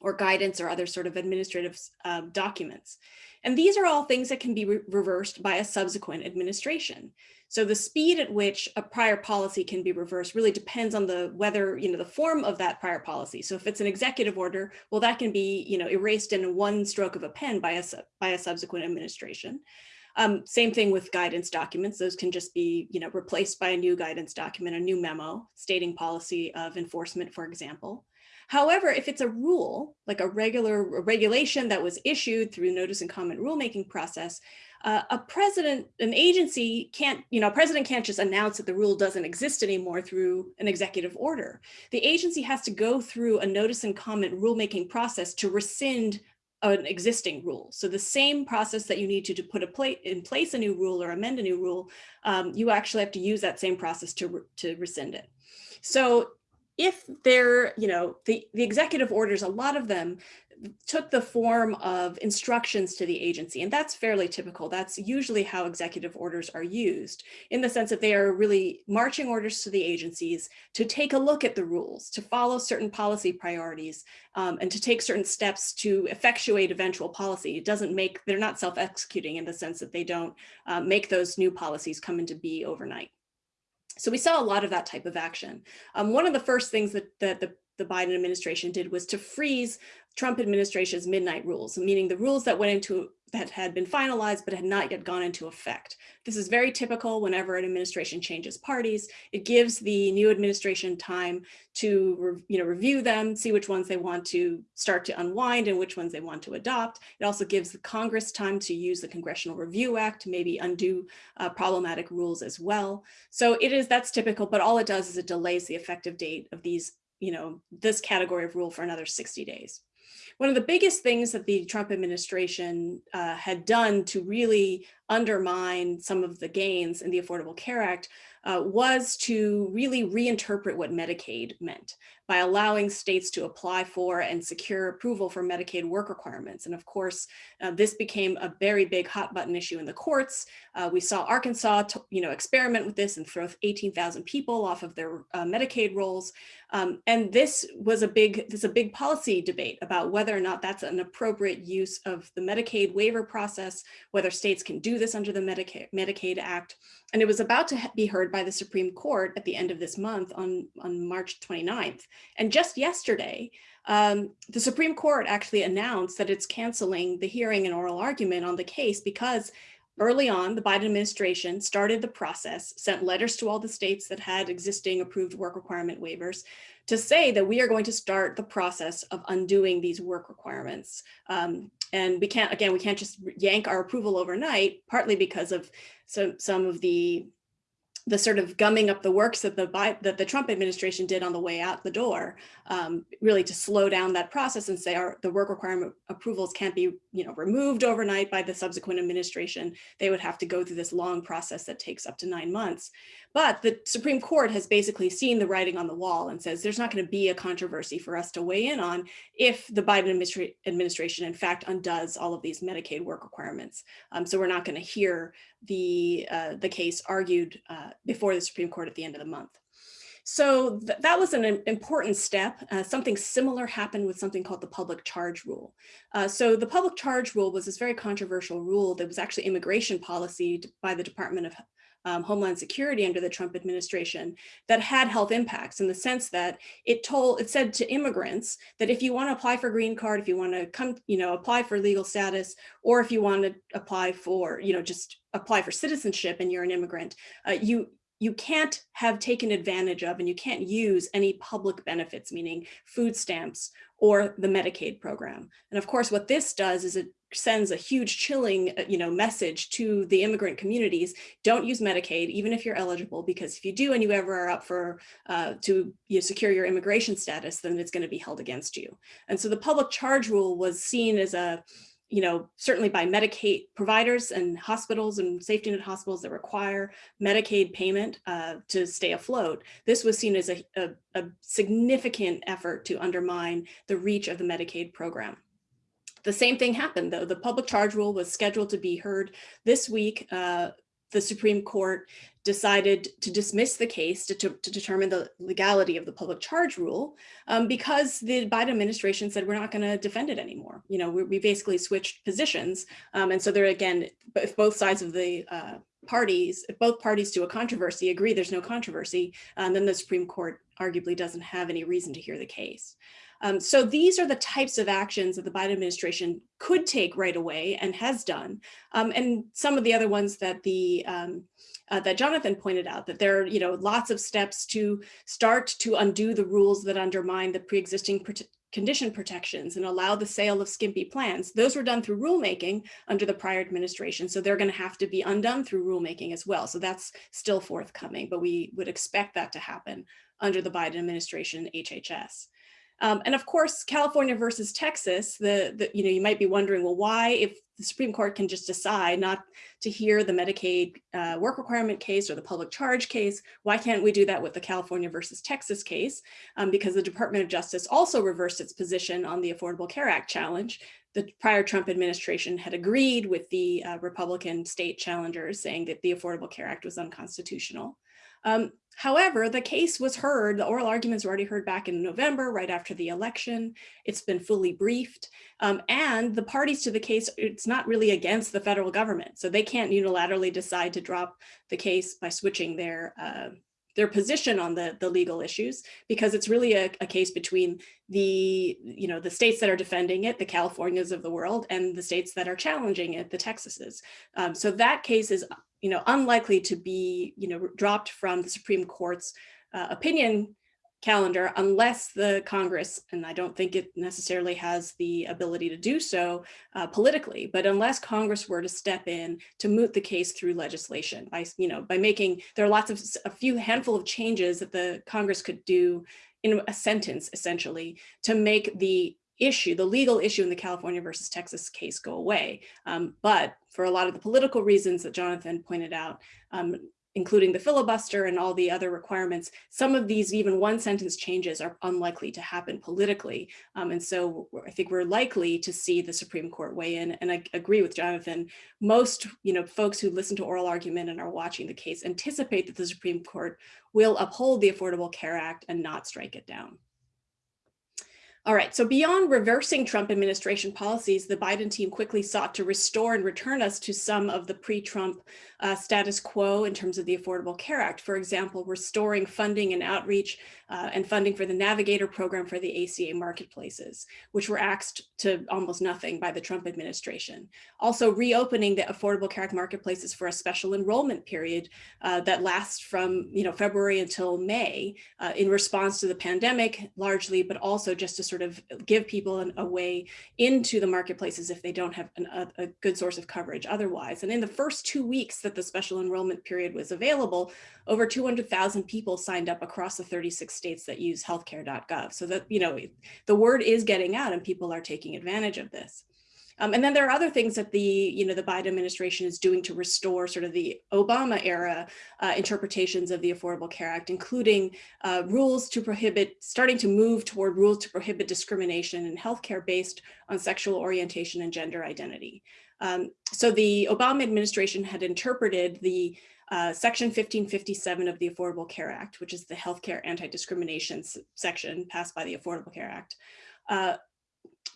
or guidance or other sort of administrative uh, documents. And these are all things that can be re reversed by a subsequent administration. So the speed at which a prior policy can be reversed really depends on the whether, you know, the form of that prior policy. So if it's an executive order, well, that can be, you know, erased in one stroke of a pen by a, by a subsequent administration. Um, same thing with guidance documents. Those can just be, you know, replaced by a new guidance document, a new memo stating policy of enforcement, for example. However, if it's a rule, like a regular regulation that was issued through notice and comment rulemaking process, uh, a president, an agency can't, you know, a president can't just announce that the rule doesn't exist anymore through an executive order. The agency has to go through a notice and comment rulemaking process to rescind an existing rule. So the same process that you need to, to put a plate in place a new rule or amend a new rule, um, you actually have to use that same process to, to rescind it. So if they're, you know, the, the executive orders, a lot of them took the form of instructions to the agency, and that's fairly typical. That's usually how executive orders are used, in the sense that they are really marching orders to the agencies to take a look at the rules, to follow certain policy priorities, um, and to take certain steps to effectuate eventual policy. It doesn't make, they're not self-executing in the sense that they don't uh, make those new policies come into be overnight. So we saw a lot of that type of action. Um, one of the first things that, that the, the Biden administration did was to freeze Trump administration's midnight rules, meaning the rules that went into that had been finalized but had not yet gone into effect. This is very typical whenever an administration changes parties. It gives the new administration time to you know, review them, see which ones they want to start to unwind and which ones they want to adopt. It also gives the Congress time to use the Congressional Review Act to maybe undo uh, problematic rules as well. So it is, that's typical, but all it does is it delays the effective date of these, you know, this category of rule for another 60 days. One of the biggest things that the Trump administration uh, had done to really undermine some of the gains in the Affordable Care Act uh, was to really reinterpret what Medicaid meant by allowing states to apply for and secure approval for Medicaid work requirements. And of course, uh, this became a very big hot button issue in the courts. Uh, we saw Arkansas, you know, experiment with this and throw 18,000 people off of their uh, Medicaid rolls. Um, and this was a big, this a big policy debate about whether or not that's an appropriate use of the Medicaid waiver process, whether states can do this under the Medicaid, Medicaid Act. And it was about to be heard by the Supreme Court at the end of this month on, on March 29th. And just yesterday, um, the Supreme Court actually announced that it's canceling the hearing and oral argument on the case because early on, the Biden administration started the process, sent letters to all the states that had existing approved work requirement waivers to say that we are going to start the process of undoing these work requirements. Um, and we can't, again, we can't just yank our approval overnight, partly because of some, some of the the sort of gumming up the works that the that the Trump administration did on the way out the door, um, really to slow down that process and say our the work requirement approvals can't be you know removed overnight by the subsequent administration. They would have to go through this long process that takes up to nine months. But the Supreme Court has basically seen the writing on the wall and says there's not going to be a controversy for us to weigh in on if the Biden administra administration in fact undoes all of these Medicaid work requirements. Um, so we're not going to hear the uh, the case argued uh, before the Supreme Court at the end of the month. So th that was an important step. Uh, something similar happened with something called the public charge rule. Uh, so the public charge rule was this very controversial rule that was actually immigration policy by the Department of um, Homeland Security under the Trump administration that had health impacts in the sense that it told, it said to immigrants that if you want to apply for green card, if you want to come, you know, apply for legal status, or if you want to apply for, you know, just apply for citizenship and you're an immigrant, uh, you you can't have taken advantage of and you can't use any public benefits, meaning food stamps or the Medicaid program. And of course, what this does is it sends a huge chilling uh, you know, message to the immigrant communities. Don't use Medicaid, even if you're eligible, because if you do and you ever are up for uh, to you know, secure your immigration status, then it's going to be held against you. And so the public charge rule was seen as a you know, certainly by Medicaid providers and hospitals and safety net hospitals that require Medicaid payment uh, to stay afloat, this was seen as a, a, a, significant effort to undermine the reach of the Medicaid program. The same thing happened though. The public charge rule was scheduled to be heard this week. Uh, the Supreme Court decided to dismiss the case to, to, to, determine the legality of the public charge rule um, because the Biden administration said we're not going to defend it anymore. You know, we, we basically switched positions. Um, and so there again, if both sides of the uh, parties, if both parties to a controversy agree there's no controversy, um, then the Supreme Court arguably doesn't have any reason to hear the case. Um, so these are the types of actions that the Biden administration could take right away and has done. Um, and some of the other ones that the um, uh, that Jonathan pointed out, that there are you know lots of steps to start to undo the rules that undermine the pre-existing condition protections and allow the sale of skimpy plans. Those were done through rulemaking under the prior administration. So they're going to have to be undone through rulemaking as well. So that's still forthcoming, but we would expect that to happen under the Biden administration HHS. Um, and of course, California versus Texas, the, the, you know, you might be wondering, well, why, if the Supreme Court can just decide not to hear the Medicaid uh, work requirement case or the public charge case, why can't we do that with the California versus Texas case? Um, because the Department of Justice also reversed its position on the Affordable Care Act challenge. The prior Trump administration had agreed with the uh, Republican state challengers saying that the Affordable Care Act was unconstitutional. Um, however, the case was heard, the oral arguments were already heard back in November, right after the election. It's been fully briefed. Um, and the parties to the case, it's not really against the federal government. So they can't unilaterally decide to drop the case by switching their uh, their position on the, the legal issues, because it's really a, a, case between the, you know, the states that are defending it, the Californias of the world, and the states that are challenging it, the Texases. Um, so that case is you know, unlikely to be, you know, dropped from the Supreme Court's uh, opinion calendar unless the Congress, and I don't think it necessarily has the ability to do so uh, politically, but unless Congress were to step in to moot the case through legislation by, you know, by making, there are lots of, a few handful of changes that the Congress could do in a sentence essentially to make the issue, the legal issue in the California versus Texas case go away. Um, but for a lot of the political reasons that Jonathan pointed out, um, including the filibuster and all the other requirements, some of these even one sentence changes are unlikely to happen politically. Um, and so I think we're likely to see the Supreme Court weigh in. And I agree with Jonathan, most you know, folks who listen to oral argument and are watching the case anticipate that the Supreme Court will uphold the Affordable Care Act and not strike it down. All right, so beyond reversing Trump administration policies, the Biden team quickly sought to restore and return us to some of the pre-Trump uh, status quo in terms of the Affordable Care Act. For example, restoring funding and outreach uh, and funding for the Navigator program for the ACA marketplaces, which were axed to almost nothing by the Trump administration. Also reopening the Affordable Care Act marketplaces for a special enrollment period uh, that lasts from you know February until May uh, in response to the pandemic largely, but also just to sort of give people an, a way into the marketplaces if they don't have an, a, a good source of coverage otherwise. And in the first two weeks that the special enrollment period was available, over 200,000 people signed up across the 36 states that use healthcare.gov. So that, you know, the word is getting out and people are taking advantage of this. Um, and then there are other things that the, you know, the Biden administration is doing to restore sort of the Obama era uh, interpretations of the Affordable Care Act, including uh, rules to prohibit, starting to move toward rules to prohibit discrimination in healthcare based on sexual orientation and gender identity. Um, so the Obama administration had interpreted the uh, Section 1557 of the Affordable Care Act, which is the healthcare anti-discrimination section passed by the Affordable Care Act, uh,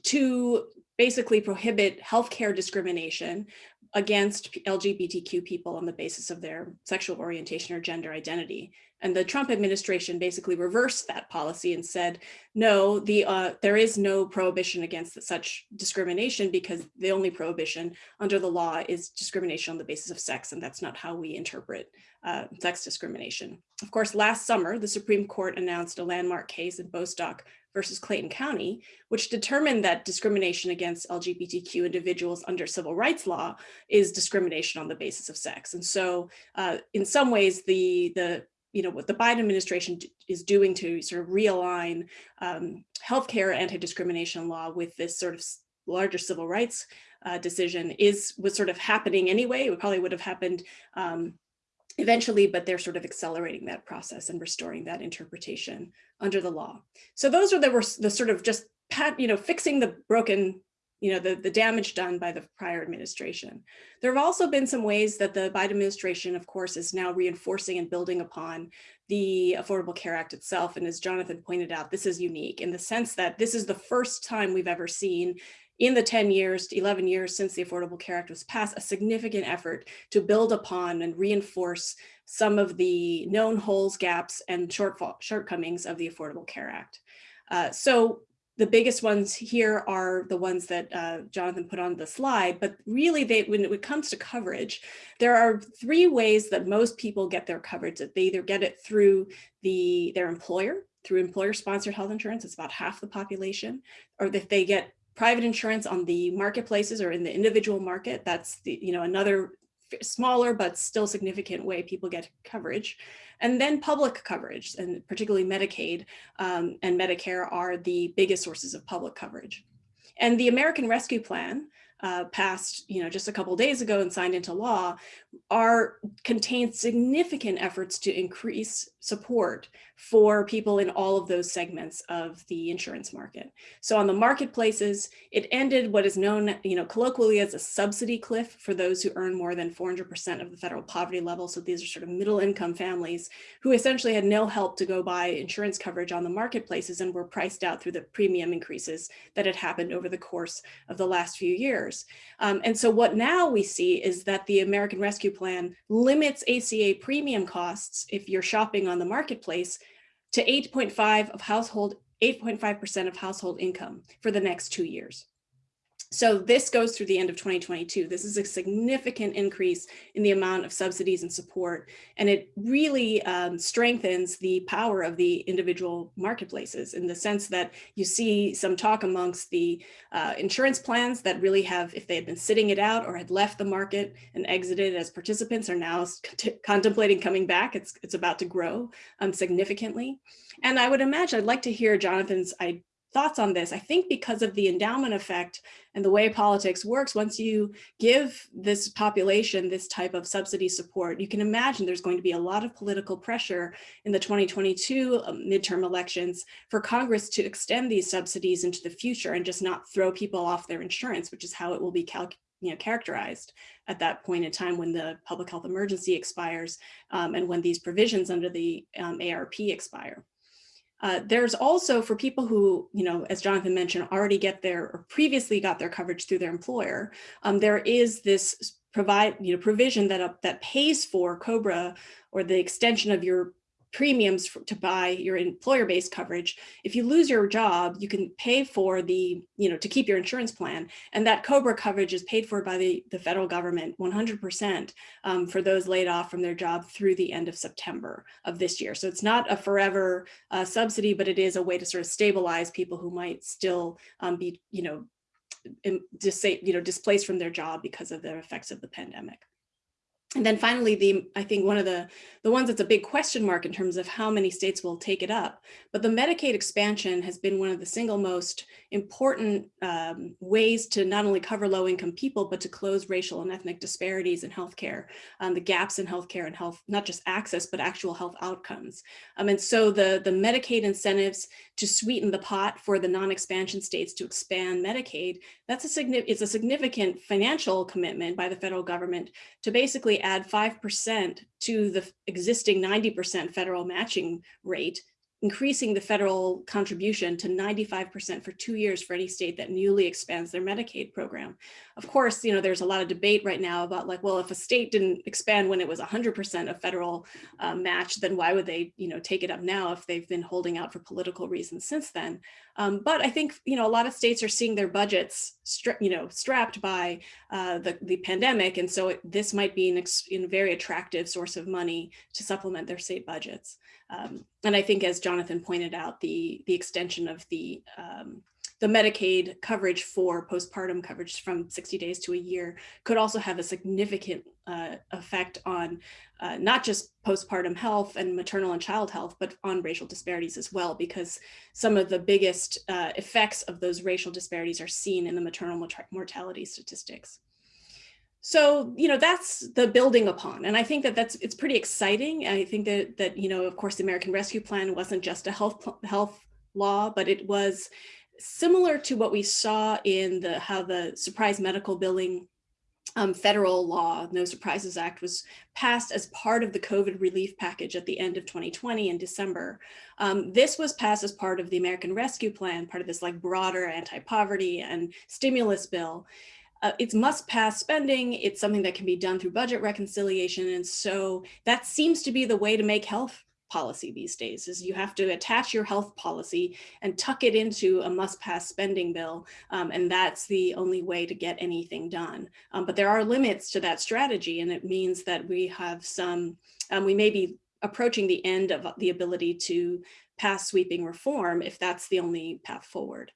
to basically prohibit healthcare discrimination against LGBTQ people on the basis of their sexual orientation or gender identity. And the Trump administration basically reversed that policy and said, no, the uh, there is no prohibition against such discrimination because the only prohibition under the law is discrimination on the basis of sex, and that's not how we interpret uh, sex discrimination. Of course, last summer, the Supreme Court announced a landmark case in Bostock versus Clayton County, which determined that discrimination against LGBTQ individuals under civil rights law is discrimination on the basis of sex. And so uh, in some ways, the, the you know, what the Biden administration is doing to sort of realign um, healthcare anti-discrimination law with this sort of larger civil rights uh, decision is was sort of happening anyway. It probably would have happened um, eventually, but they're sort of accelerating that process and restoring that interpretation under the law. So those are the, were the sort of just pat, you know, fixing the broken, you know, the, the damage done by the prior administration. There have also been some ways that the Biden administration, of course, is now reinforcing and building upon the Affordable Care Act itself. And as Jonathan pointed out, this is unique in the sense that this is the first time we've ever seen in the 10 years, to 11 years since the Affordable Care Act was passed, a significant effort to build upon and reinforce some of the known holes, gaps, and shortfall, shortcomings of the Affordable Care Act. Uh, so the biggest ones here are the ones that uh, Jonathan put on the slide, but really they, when it comes to coverage, there are three ways that most people get their coverage. That they either get it through the their employer, through employer sponsored health insurance, it's about half the population, or if they get private insurance on the marketplaces or in the individual market. That's the, you know, another smaller but still significant way people get coverage. And then public coverage, and particularly Medicaid um, and Medicare are the biggest sources of public coverage. And the American Rescue Plan, uh, passed, you know, just a couple days ago and signed into law, are contain significant efforts to increase support for people in all of those segments of the insurance market. So on the marketplaces, it ended what is known, you know, colloquially as a subsidy cliff for those who earn more than 400% of the federal poverty level. So these are sort of middle income families who essentially had no help to go buy insurance coverage on the marketplaces and were priced out through the premium increases that had happened over the course of the last few years. Um, and so what now we see is that the American Rescue Plan limits ACA premium costs if you're shopping on the marketplace to 8.5 of household 8.5% of household income for the next two years. So this goes through the end of 2022. This is a significant increase in the amount of subsidies and support, and it really um, strengthens the power of the individual marketplaces in the sense that you see some talk amongst the uh, insurance plans that really have, if they had been sitting it out or had left the market and exited as participants are now contemplating coming back. It's, it's about to grow um, significantly. And I would imagine, I'd like to hear Jonathan's thoughts on this. I think because of the endowment effect and the way politics works, once you give this population this type of subsidy support, you can imagine there's going to be a lot of political pressure in the 2022 um, midterm elections for Congress to extend these subsidies into the future and just not throw people off their insurance, which is how it will be you know, characterized at that point in time when the public health emergency expires um, and when these provisions under the um, ARP expire. Uh, there's also for people who, you know, as Jonathan mentioned, already get their or previously got their coverage through their employer. Um, there is this provide, you know, provision that uh, that pays for COBRA or the extension of your premiums for, to buy your employer-based coverage. If you lose your job, you can pay for the, you know, to keep your insurance plan. And that COBRA coverage is paid for by the, the federal government 100% um, for those laid off from their job through the end of September of this year. So it's not a forever uh, subsidy, but it is a way to sort of stabilize people who might still um, be, you know, in, you know, displaced from their job because of the effects of the pandemic. And then finally, the I think one of the the ones that's a big question mark in terms of how many states will take it up. But the Medicaid expansion has been one of the single most important um, ways to not only cover low income people, but to close racial and ethnic disparities in healthcare, um, the gaps in healthcare and health, not just access, but actual health outcomes. Um, and so the, the Medicaid incentives to sweeten the pot for the non-expansion states to expand Medicaid, that's a significant, it's a significant financial commitment by the federal government to basically add 5% to the existing 90% federal matching rate increasing the federal contribution to 95% for two years for any state that newly expands their Medicaid program. Of course, you know, there's a lot of debate right now about like, well, if a state didn't expand when it was 100% of federal uh, match, then why would they, you know, take it up now if they've been holding out for political reasons since then? Um, but I think, you know, a lot of states are seeing their budgets, you know, strapped by uh, the, the pandemic. And so it, this might be an, very attractive source of money to supplement their state budgets. Um, and I think as Jonathan pointed out, the, the extension of the, um, the Medicaid coverage for postpartum coverage from 60 days to a year could also have a significant uh, effect on uh, not just postpartum health and maternal and child health, but on racial disparities as well, because some of the biggest uh, effects of those racial disparities are seen in the maternal mortality statistics. So, you know, that's the building upon. And I think that that's, it's pretty exciting. I think that, that, you know, of course, the American Rescue Plan wasn't just a health, health law, but it was similar to what we saw in the, how the surprise medical billing um, federal law, No Surprises Act, was passed as part of the COVID relief package at the end of 2020 in December. Um, this was passed as part of the American Rescue Plan, part of this like broader anti-poverty and stimulus bill uh, it's must pass spending. It's something that can be done through budget reconciliation. And so that seems to be the way to make health policy these days is you have to attach your health policy and tuck it into a must pass spending bill. Um, and that's the only way to get anything done. Um, but there are limits to that strategy. And it means that we have some, um, we may be approaching the end of the ability to pass sweeping reform if that's the only path forward.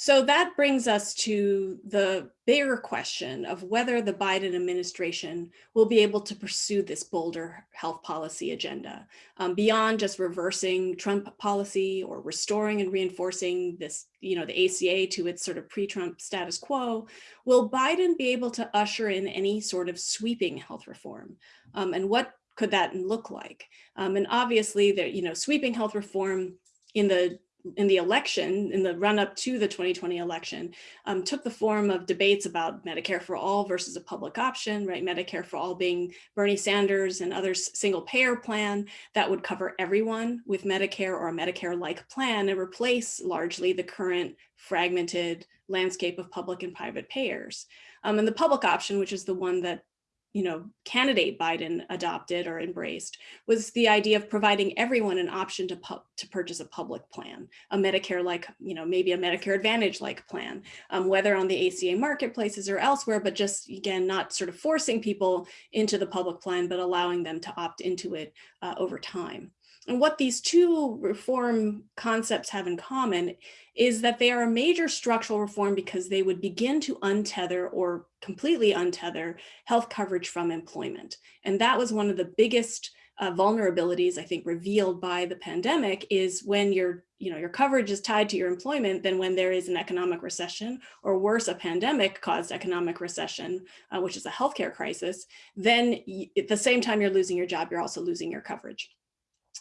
So that brings us to the bigger question of whether the Biden administration will be able to pursue this bolder health policy agenda um, beyond just reversing Trump policy or restoring and reinforcing this, you know, the ACA to its sort of pre-Trump status quo. Will Biden be able to usher in any sort of sweeping health reform? Um, and what could that look like? Um, and obviously, there, you know, sweeping health reform in the in the election, in the run up to the 2020 election, um, took the form of debates about Medicare for all versus a public option, right? Medicare for all being Bernie Sanders and others single payer plan that would cover everyone with Medicare or a Medicare-like plan and replace largely the current fragmented landscape of public and private payers. Um, and the public option, which is the one that you know, candidate Biden adopted or embraced was the idea of providing everyone an option to, to purchase a public plan, a Medicare-like, you know, maybe a Medicare Advantage-like plan, um, whether on the ACA marketplaces or elsewhere, but just, again, not sort of forcing people into the public plan, but allowing them to opt into it uh, over time. And what these two reform concepts have in common is that they are a major structural reform because they would begin to untether or completely untether health coverage from employment. And that was one of the biggest uh, vulnerabilities I think revealed by the pandemic is when your you know your coverage is tied to your employment then when there is an economic recession or worse a pandemic caused economic recession uh, which is a healthcare crisis then at the same time you're losing your job you're also losing your coverage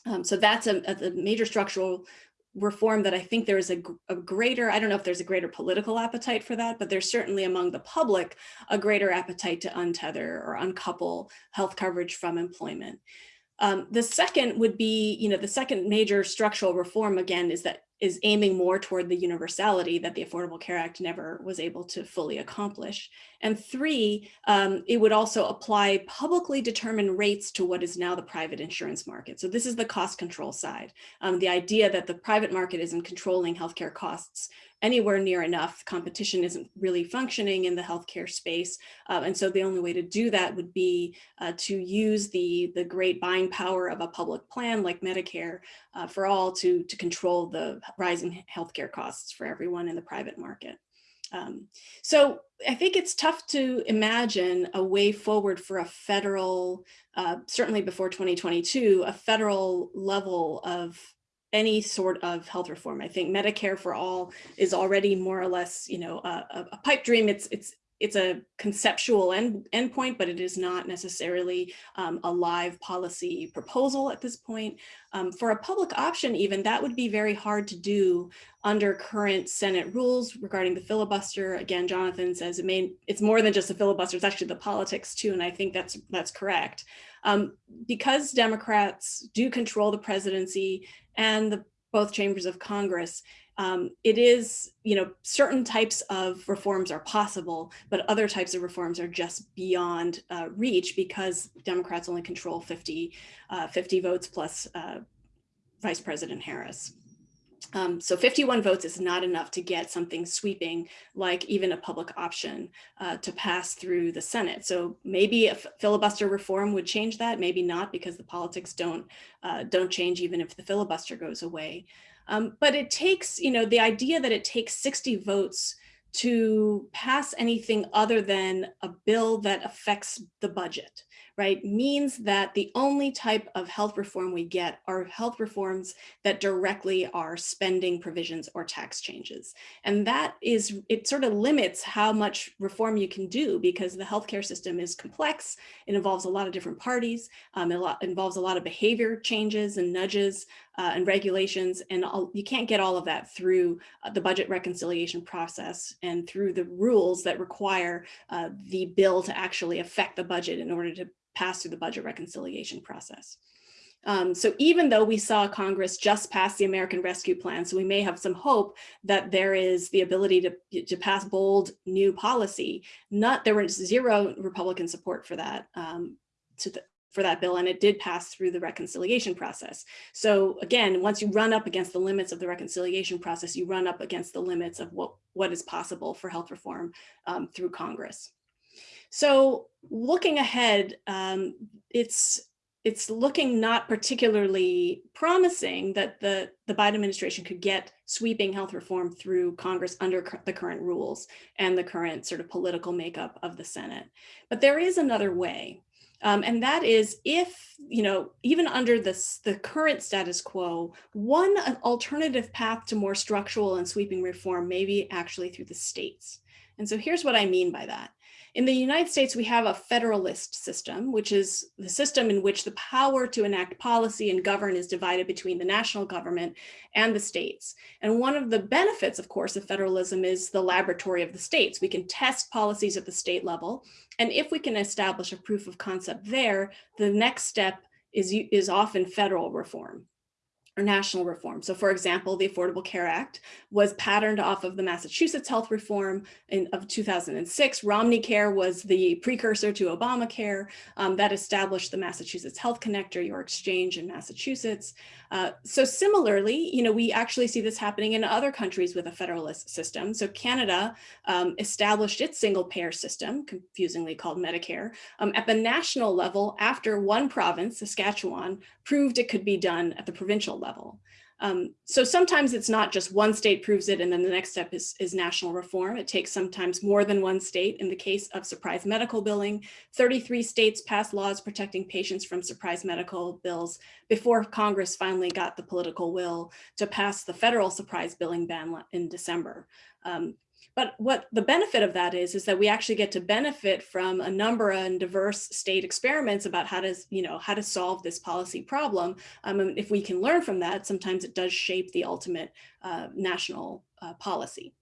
um, so that's a, a, major structural reform that I think there is a, a, greater, I don't know if there's a greater political appetite for that, but there's certainly among the public a greater appetite to untether or uncouple health coverage from employment. Um, the second would be, you know, the second major structural reform again is that is aiming more toward the universality that the Affordable Care Act never was able to fully accomplish. And three, um, it would also apply publicly determined rates to what is now the private insurance market. So this is the cost control side. Um, the idea that the private market isn't controlling healthcare costs anywhere near enough. Competition isn't really functioning in the healthcare space. Uh, and so the only way to do that would be uh, to use the, the great buying power of a public plan like Medicare uh, for all to, to control the rising healthcare costs for everyone in the private market. Um, so I think it's tough to imagine a way forward for a federal, uh, certainly before 2022, a federal level of any sort of health reform. I think Medicare for all is already more or less, you know, a, a pipe dream. It's it's it's a conceptual end endpoint, but it is not necessarily um, a live policy proposal at this point. Um, for a public option, even that would be very hard to do under current Senate rules regarding the filibuster. Again, Jonathan says it may it's more than just a filibuster; it's actually the politics too, and I think that's that's correct. Um, because Democrats do control the presidency and the both chambers of Congress, um, it is, you know, certain types of reforms are possible, but other types of reforms are just beyond uh, reach because Democrats only control 50, uh, 50 votes plus uh, Vice President Harris. Um, so 51 votes is not enough to get something sweeping like even a public option uh, to pass through the Senate. So maybe a filibuster reform would change that, maybe not because the politics don't, uh, don't change even if the filibuster goes away. Um, but it takes, you know, the idea that it takes 60 votes to pass anything other than a bill that affects the budget right, means that the only type of health reform we get are health reforms that directly are spending provisions or tax changes. And that is, it sort of limits how much reform you can do because the healthcare system is complex. It involves a lot of different parties. Um, it involves a lot of behavior changes and nudges uh, and regulations. And all, you can't get all of that through uh, the budget reconciliation process and through the rules that require uh, the bill to actually affect the budget in order to pass through the budget reconciliation process. Um, so even though we saw Congress just pass the American Rescue Plan, so we may have some hope that there is the ability to, to pass bold new policy, not there was zero Republican support for that, um, the, for that bill, and it did pass through the reconciliation process. So again, once you run up against the limits of the reconciliation process, you run up against the limits of what, what is possible for health reform um, through Congress. So looking ahead, um, it's it's looking not particularly promising that the, the Biden administration could get sweeping health reform through Congress under the current rules and the current sort of political makeup of the Senate. But there is another way. Um, and that is if, you know, even under this, the current status quo, one alternative path to more structural and sweeping reform may be actually through the states. And so here's what I mean by that. In the United States, we have a federalist system, which is the system in which the power to enact policy and govern is divided between the national government and the states. And one of the benefits, of course, of federalism is the laboratory of the states. We can test policies at the state level. And if we can establish a proof of concept there, the next step is, is often federal reform national reform. So for example, the Affordable Care Act was patterned off of the Massachusetts health reform in, of 2006. Romney Care was the precursor to Obamacare um, that established the Massachusetts Health Connector, your exchange in Massachusetts. Uh, so similarly, you know, we actually see this happening in other countries with a federalist system. So Canada um, established its single payer system, confusingly called Medicare, um, at the national level after one province, Saskatchewan, proved it could be done at the provincial level. Um, so sometimes it's not just one state proves it and then the next step is, is national reform. It takes sometimes more than one state. In the case of surprise medical billing, 33 states passed laws protecting patients from surprise medical bills before Congress finally got the political will to pass the federal surprise billing ban in December. Um, but what the benefit of that is, is that we actually get to benefit from a number and diverse state experiments about how to, you know, how to solve this policy problem. Um, and if we can learn from that, sometimes it does shape the ultimate uh, national uh, policy.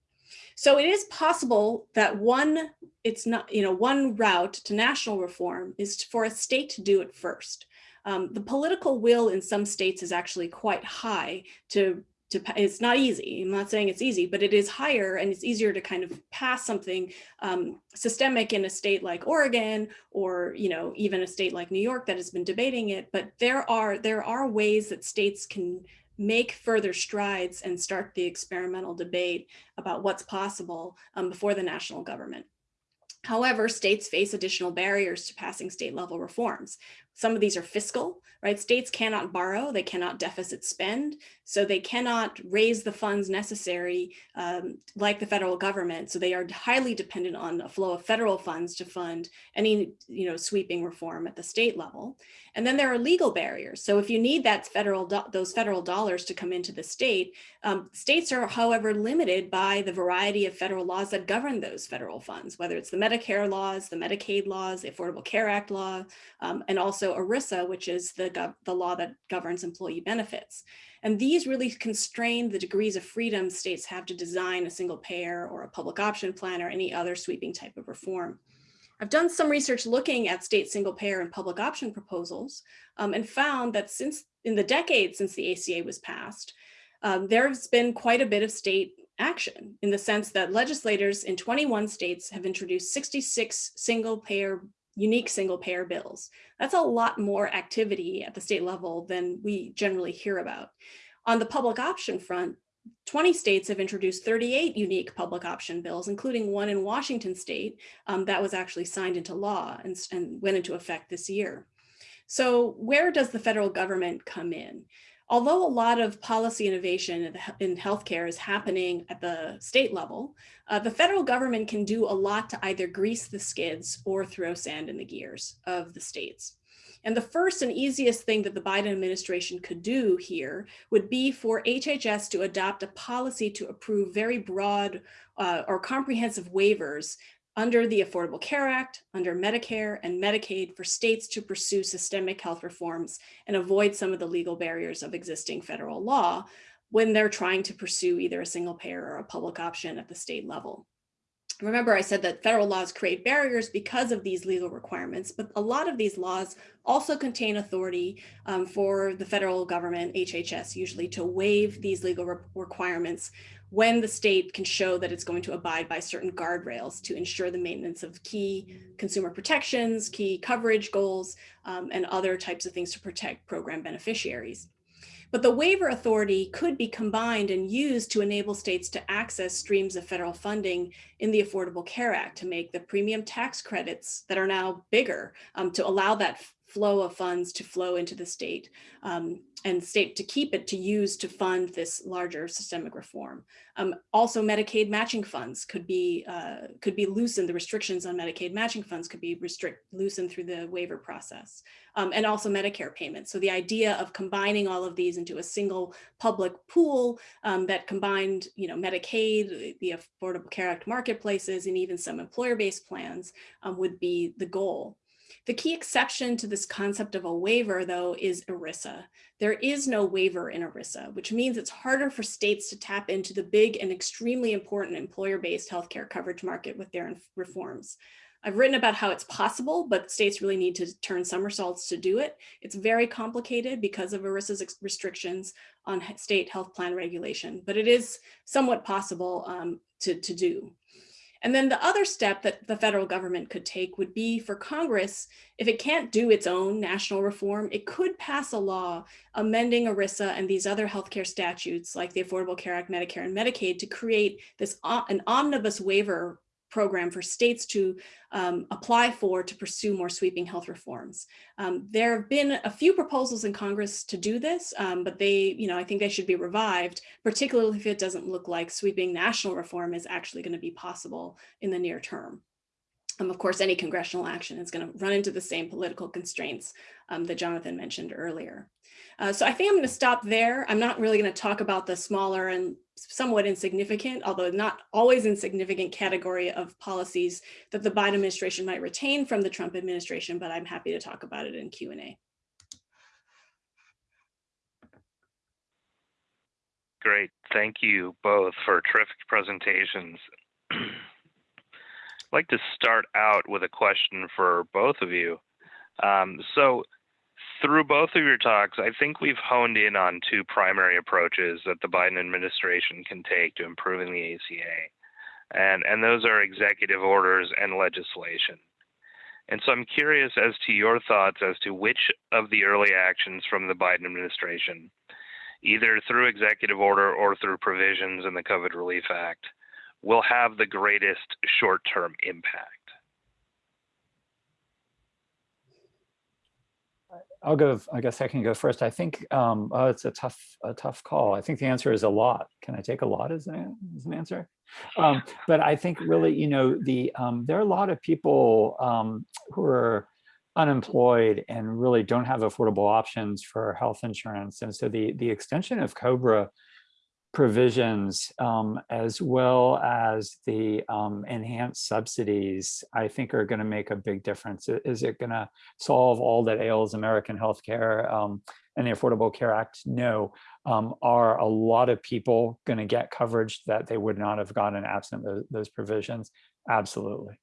So it is possible that one, it's not, you know, one route to national reform is for a state to do it first. Um, the political will in some states is actually quite high to to it's not easy i'm not saying it's easy but it is higher and it's easier to kind of pass something um, systemic in a state like oregon or you know even a state like new york that has been debating it but there are there are ways that states can make further strides and start the experimental debate about what's possible um, before the national government However, states face additional barriers to passing state level reforms. Some of these are fiscal, right? States cannot borrow, they cannot deficit spend, so they cannot raise the funds necessary um, like the federal government. So they are highly dependent on a flow of federal funds to fund any you know, sweeping reform at the state level. And then there are legal barriers. So if you need that federal those federal dollars to come into the state, um, states are, however, limited by the variety of federal laws that govern those federal funds, whether it's the Medicare laws, the Medicaid laws, the Affordable Care Act law, um, and also ERISA, which is the, the law that governs employee benefits. And these really constrain the degrees of freedom states have to design a single payer or a public option plan or any other sweeping type of reform. I've done some research looking at state single payer and public option proposals um, and found that since in the decades since the ACA was passed, um, there's been quite a bit of state action in the sense that legislators in 21 states have introduced 66 single payer unique single payer bills. That's a lot more activity at the state level than we generally hear about. On the public option front, 20 states have introduced 38 unique public option bills, including one in Washington state um, that was actually signed into law and, and went into effect this year. So where does the federal government come in? Although a lot of policy innovation in healthcare is happening at the state level, uh, the federal government can do a lot to either grease the skids or throw sand in the gears of the states. And the first and easiest thing that the Biden administration could do here would be for HHS to adopt a policy to approve very broad uh, or comprehensive waivers under the Affordable Care Act, under Medicare and Medicaid for states to pursue systemic health reforms and avoid some of the legal barriers of existing federal law when they're trying to pursue either a single payer or a public option at the state level. Remember, I said that federal laws create barriers because of these legal requirements, but a lot of these laws also contain authority um, for the federal government, HHS usually, to waive these legal re requirements when the state can show that it's going to abide by certain guardrails to ensure the maintenance of key consumer protections, key coverage goals, um, and other types of things to protect program beneficiaries. But the waiver authority could be combined and used to enable states to access streams of federal funding in the Affordable Care Act to make the premium tax credits that are now bigger um, to allow that flow of funds to flow into the state um, and state to keep it to use to fund this larger systemic reform. Um, also, Medicaid matching funds could be uh, could be loosened. The restrictions on Medicaid matching funds could be restrict loosened through the waiver process, um, and also Medicare payments. So the idea of combining all of these into a single public pool um, that combined, you know, Medicaid, the Affordable Care Act marketplaces, and even some employer-based plans um, would be the goal. The key exception to this concept of a waiver, though, is ERISA. There is no waiver in ERISA, which means it's harder for states to tap into the big and extremely important employer-based healthcare coverage market with their reforms. I've written about how it's possible, but states really need to turn somersaults to do it. It's very complicated because of ERISA's restrictions on state health plan regulation, but it is somewhat possible um, to, to do. And then the other step that the federal government could take would be for Congress, if it can't do its own national reform, it could pass a law amending ERISA and these other healthcare statutes like the Affordable Care Act, Medicare and Medicaid to create this uh, an omnibus waiver program for states to um, apply for to pursue more sweeping health reforms. Um, there have been a few proposals in Congress to do this, um, but they, you know, I think they should be revived, particularly if it doesn't look like sweeping national reform is actually going to be possible in the near term. Um, of course, any congressional action is going to run into the same political constraints um, that Jonathan mentioned earlier. Uh, so I think I'm going to stop there. I'm not really going to talk about the smaller and somewhat insignificant, although not always insignificant category of policies that the Biden administration might retain from the Trump administration, but I'm happy to talk about it in Q&A. Great. Thank you both for terrific presentations. I'd like to start out with a question for both of you. Um, so through both of your talks, I think we've honed in on two primary approaches that the Biden administration can take to improving the ACA. And, and those are executive orders and legislation. And so I'm curious as to your thoughts as to which of the early actions from the Biden administration, either through executive order or through provisions in the COVID Relief Act, will have the greatest short term impact? I'll go, I guess I can go first. I think um, oh, it's a tough, a tough call. I think the answer is a lot. Can I take a lot as an, as an answer? Um, but I think really, you know, the um, there are a lot of people um, who are unemployed and really don't have affordable options for health insurance. And so the, the extension of COBRA provisions um, as well as the um, enhanced subsidies, I think are going to make a big difference. Is it going to solve all that ails American healthcare um, and the Affordable Care Act? No. Um, are a lot of people going to get coverage that they would not have gotten absent those, those provisions? Absolutely.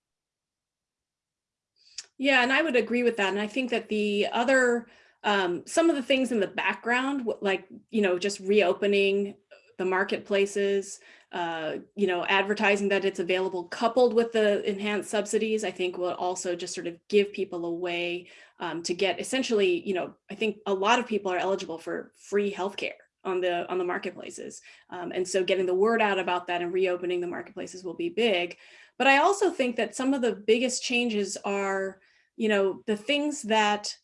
Yeah, and I would agree with that. And I think that the other um, some of the things in the background, like, you know, just reopening the marketplaces, uh, you know, advertising that it's available coupled with the enhanced subsidies, I think will also just sort of give people a way um, to get essentially, you know, I think a lot of people are eligible for free healthcare on the on the marketplaces. Um, and so getting the word out about that and reopening the marketplaces will be big. But I also think that some of the biggest changes are, you know, the things that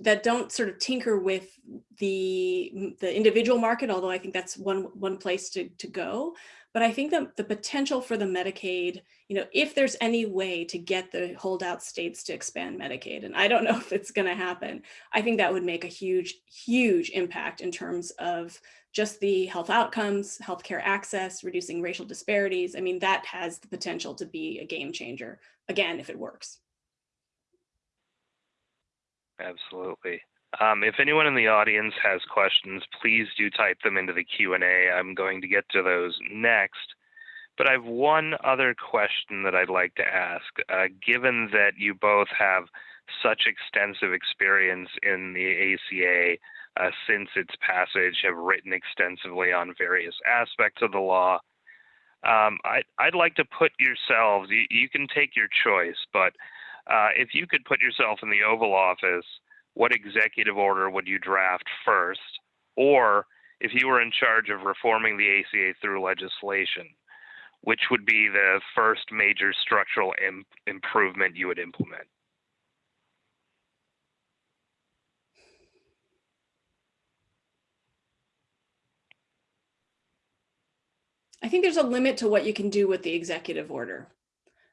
that don't sort of tinker with the the individual market, although I think that's one one place to, to go. But I think that the potential for the Medicaid, you know, if there's any way to get the holdout states to expand Medicaid, and I don't know if it's going to happen, I think that would make a huge, huge impact in terms of just the health outcomes, healthcare access, reducing racial disparities. I mean, that has the potential to be a game changer, again, if it works. Absolutely. Um, if anyone in the audience has questions, please do type them into the Q&A. I'm going to get to those next. But I have one other question that I'd like to ask. Uh, given that you both have such extensive experience in the ACA uh, since its passage, have written extensively on various aspects of the law, um, I, would like to put yourselves, you, you, can take your choice, but uh, if you could put yourself in the Oval Office, what executive order would you draft first? Or if you were in charge of reforming the ACA through legislation, which would be the first major structural Im improvement you would implement? I think there's a limit to what you can do with the executive order.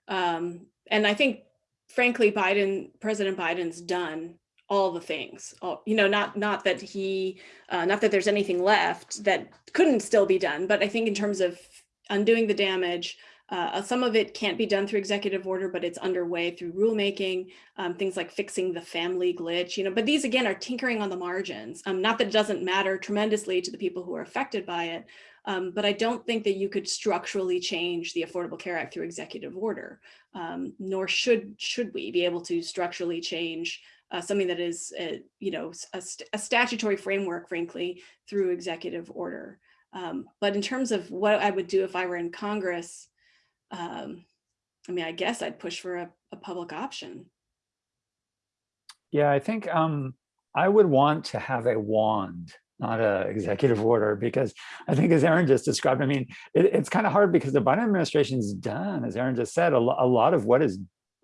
Um, and I think frankly, Biden, President Biden's done all the things. All, you know, not not that he, uh, not that there's anything left that couldn't still be done, but I think in terms of undoing the damage, uh, some of it can't be done through executive order, but it's underway through rulemaking, um, things like fixing the family glitch, you know, but these again are tinkering on the margins. Um, not that it doesn't matter tremendously to the people who are affected by it, um, but I don't think that you could structurally change the Affordable Care Act through executive order, um, nor should should we be able to structurally change uh, something that is, uh, you know, a, st a, statutory framework, frankly, through executive order. Um, but in terms of what I would do if I were in Congress, um, I mean, I guess I'd push for a, a public option. Yeah, I think um, I would want to have a wand not a executive order because I think as Erin just described, I mean, it, it's kind of hard because the Biden administration's done, as Erin just said, a, a lot of what is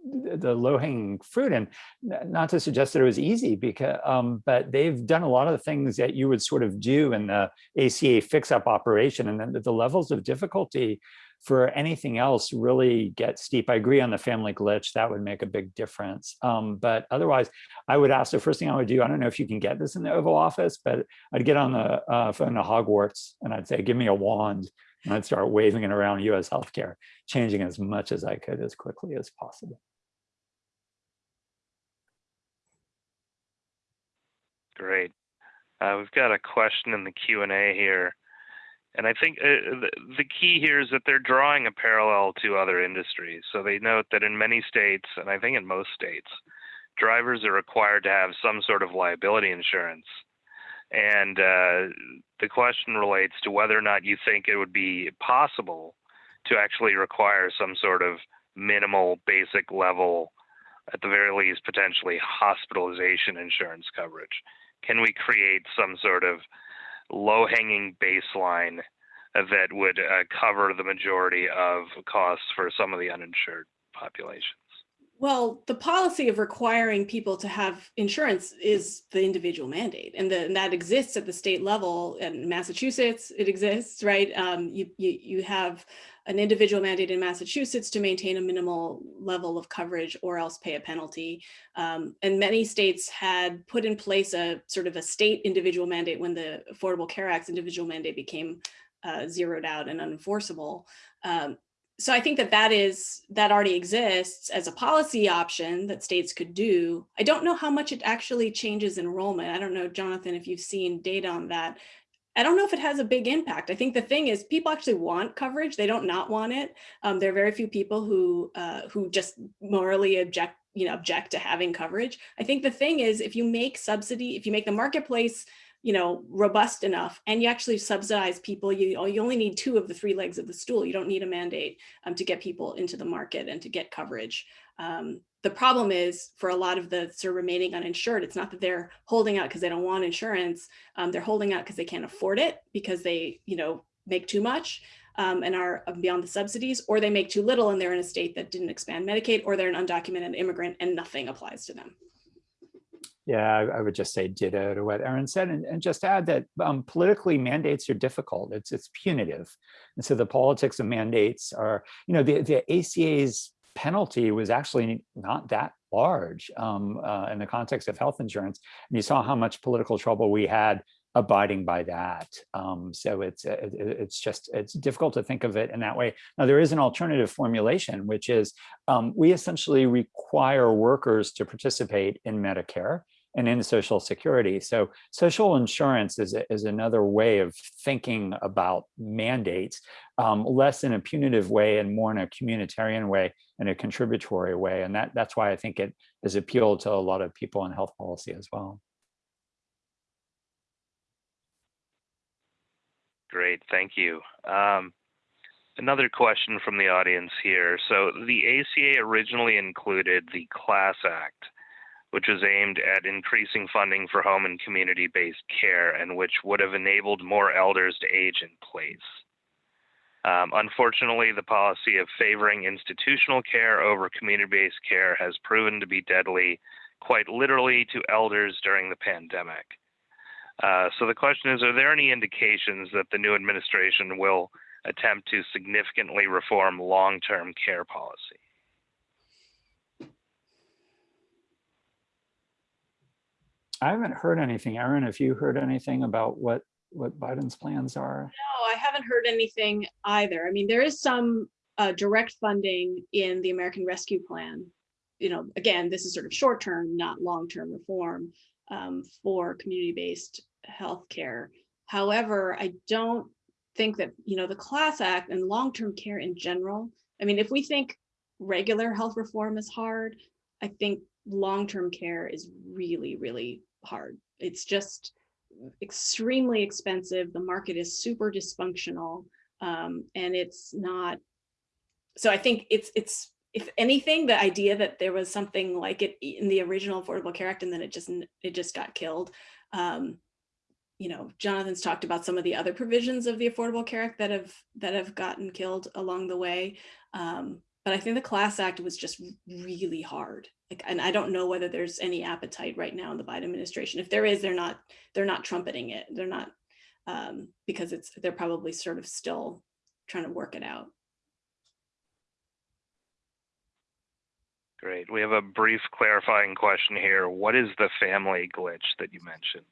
the low hanging fruit. And not to suggest that it was easy because um, but they've done a lot of the things that you would sort of do in the ACA fix up operation and then the, the levels of difficulty for anything else really get steep. I agree on the family glitch, that would make a big difference. Um, but otherwise, I would ask the first thing I would do, I don't know if you can get this in the Oval Office, but I'd get on the uh, phone to Hogwarts and I'd say, give me a wand and I'd start waving it around US healthcare, changing as much as I could as quickly as possible. Great. Uh, we've got a question in the Q&A here. And I think uh, the, the key here is that they're drawing a parallel to other industries. So they note that in many states, and I think in most states, drivers are required to have some sort of liability insurance. And uh, the question relates to whether or not you think it would be possible to actually require some sort of minimal basic level, at the very least, potentially hospitalization insurance coverage. Can we create some sort of low hanging baseline that would uh, cover the majority of costs for some of the uninsured populations. Well, the policy of requiring people to have insurance is the individual mandate and, the, and that exists at the state level in Massachusetts, it exists, right? Um, you, you, you have an individual mandate in Massachusetts to maintain a minimal level of coverage or else pay a penalty. Um, and many states had put in place a sort of a state individual mandate when the Affordable Care Act's individual mandate became uh, zeroed out and unenforceable. Um, so I think that that is that already exists as a policy option that states could do. I don't know how much it actually changes enrollment. I don't know, Jonathan, if you've seen data on that. I don't know if it has a big impact. I think the thing is people actually want coverage. They don't not want it. Um, there are very few people who uh, who just morally object, you know, object to having coverage. I think the thing is if you make subsidy, if you make the marketplace you know, robust enough and you actually subsidize people, you, you only need two of the three legs of the stool. You don't need a mandate um, to get people into the market and to get coverage. Um, the problem is for a lot of the sort of remaining uninsured, it's not that they're holding out because they don't want insurance. Um, they're holding out because they can't afford it because they, you know, make too much um, and are beyond the subsidies, or they make too little and they're in a state that didn't expand Medicaid, or they're an undocumented immigrant and nothing applies to them. Yeah, I, would just say ditto to what Erin said, and, and just add that um, politically mandates are difficult. It's it's punitive, and so the politics of mandates are, you know, the the ACA's penalty was actually not that large um, uh, in the context of health insurance, and you saw how much political trouble we had abiding by that. Um, so it's it, it's just it's difficult to think of it in that way. Now there is an alternative formulation, which is um, we essentially require workers to participate in Medicare and in social security. So social insurance is, is another way of thinking about mandates, um, less in a punitive way and more in a communitarian way and a contributory way. And that, that's why I think it has appealed to a lot of people in health policy as well. Great, thank you. Um, another question from the audience here. So the ACA originally included the CLASS Act, which was aimed at increasing funding for home and community-based care and which would have enabled more elders to age in place. Um, unfortunately, the policy of favoring institutional care over community-based care has proven to be deadly, quite literally, to elders during the pandemic. Uh, so the question is, are there any indications that the new administration will attempt to significantly reform long-term care policy? I haven't heard anything. Erin, have you heard anything about what what Biden's plans are? No, I haven't heard anything either. I mean, there is some uh, direct funding in the American Rescue Plan. You know, again, this is sort of short term, not long term reform um, for community based healthcare. However, I don't think that you know the Class Act and long term care in general. I mean, if we think regular health reform is hard, I think long-term care is really, really hard. It's just extremely expensive. The market is super dysfunctional um, and it's not. So I think it's, it's, if anything, the idea that there was something like it in the original Affordable Care Act and then it just, it just got killed. Um, you know, Jonathan's talked about some of the other provisions of the Affordable Care Act that have, that have gotten killed along the way. Um, but I think the Class Act was just really hard. Like, and I don't know whether there's any appetite right now in the Biden administration. If there is, they're not they're not trumpeting it. They're not um, because it's they're probably sort of still trying to work it out. Great. We have a brief clarifying question here. What is the family glitch that you mentioned?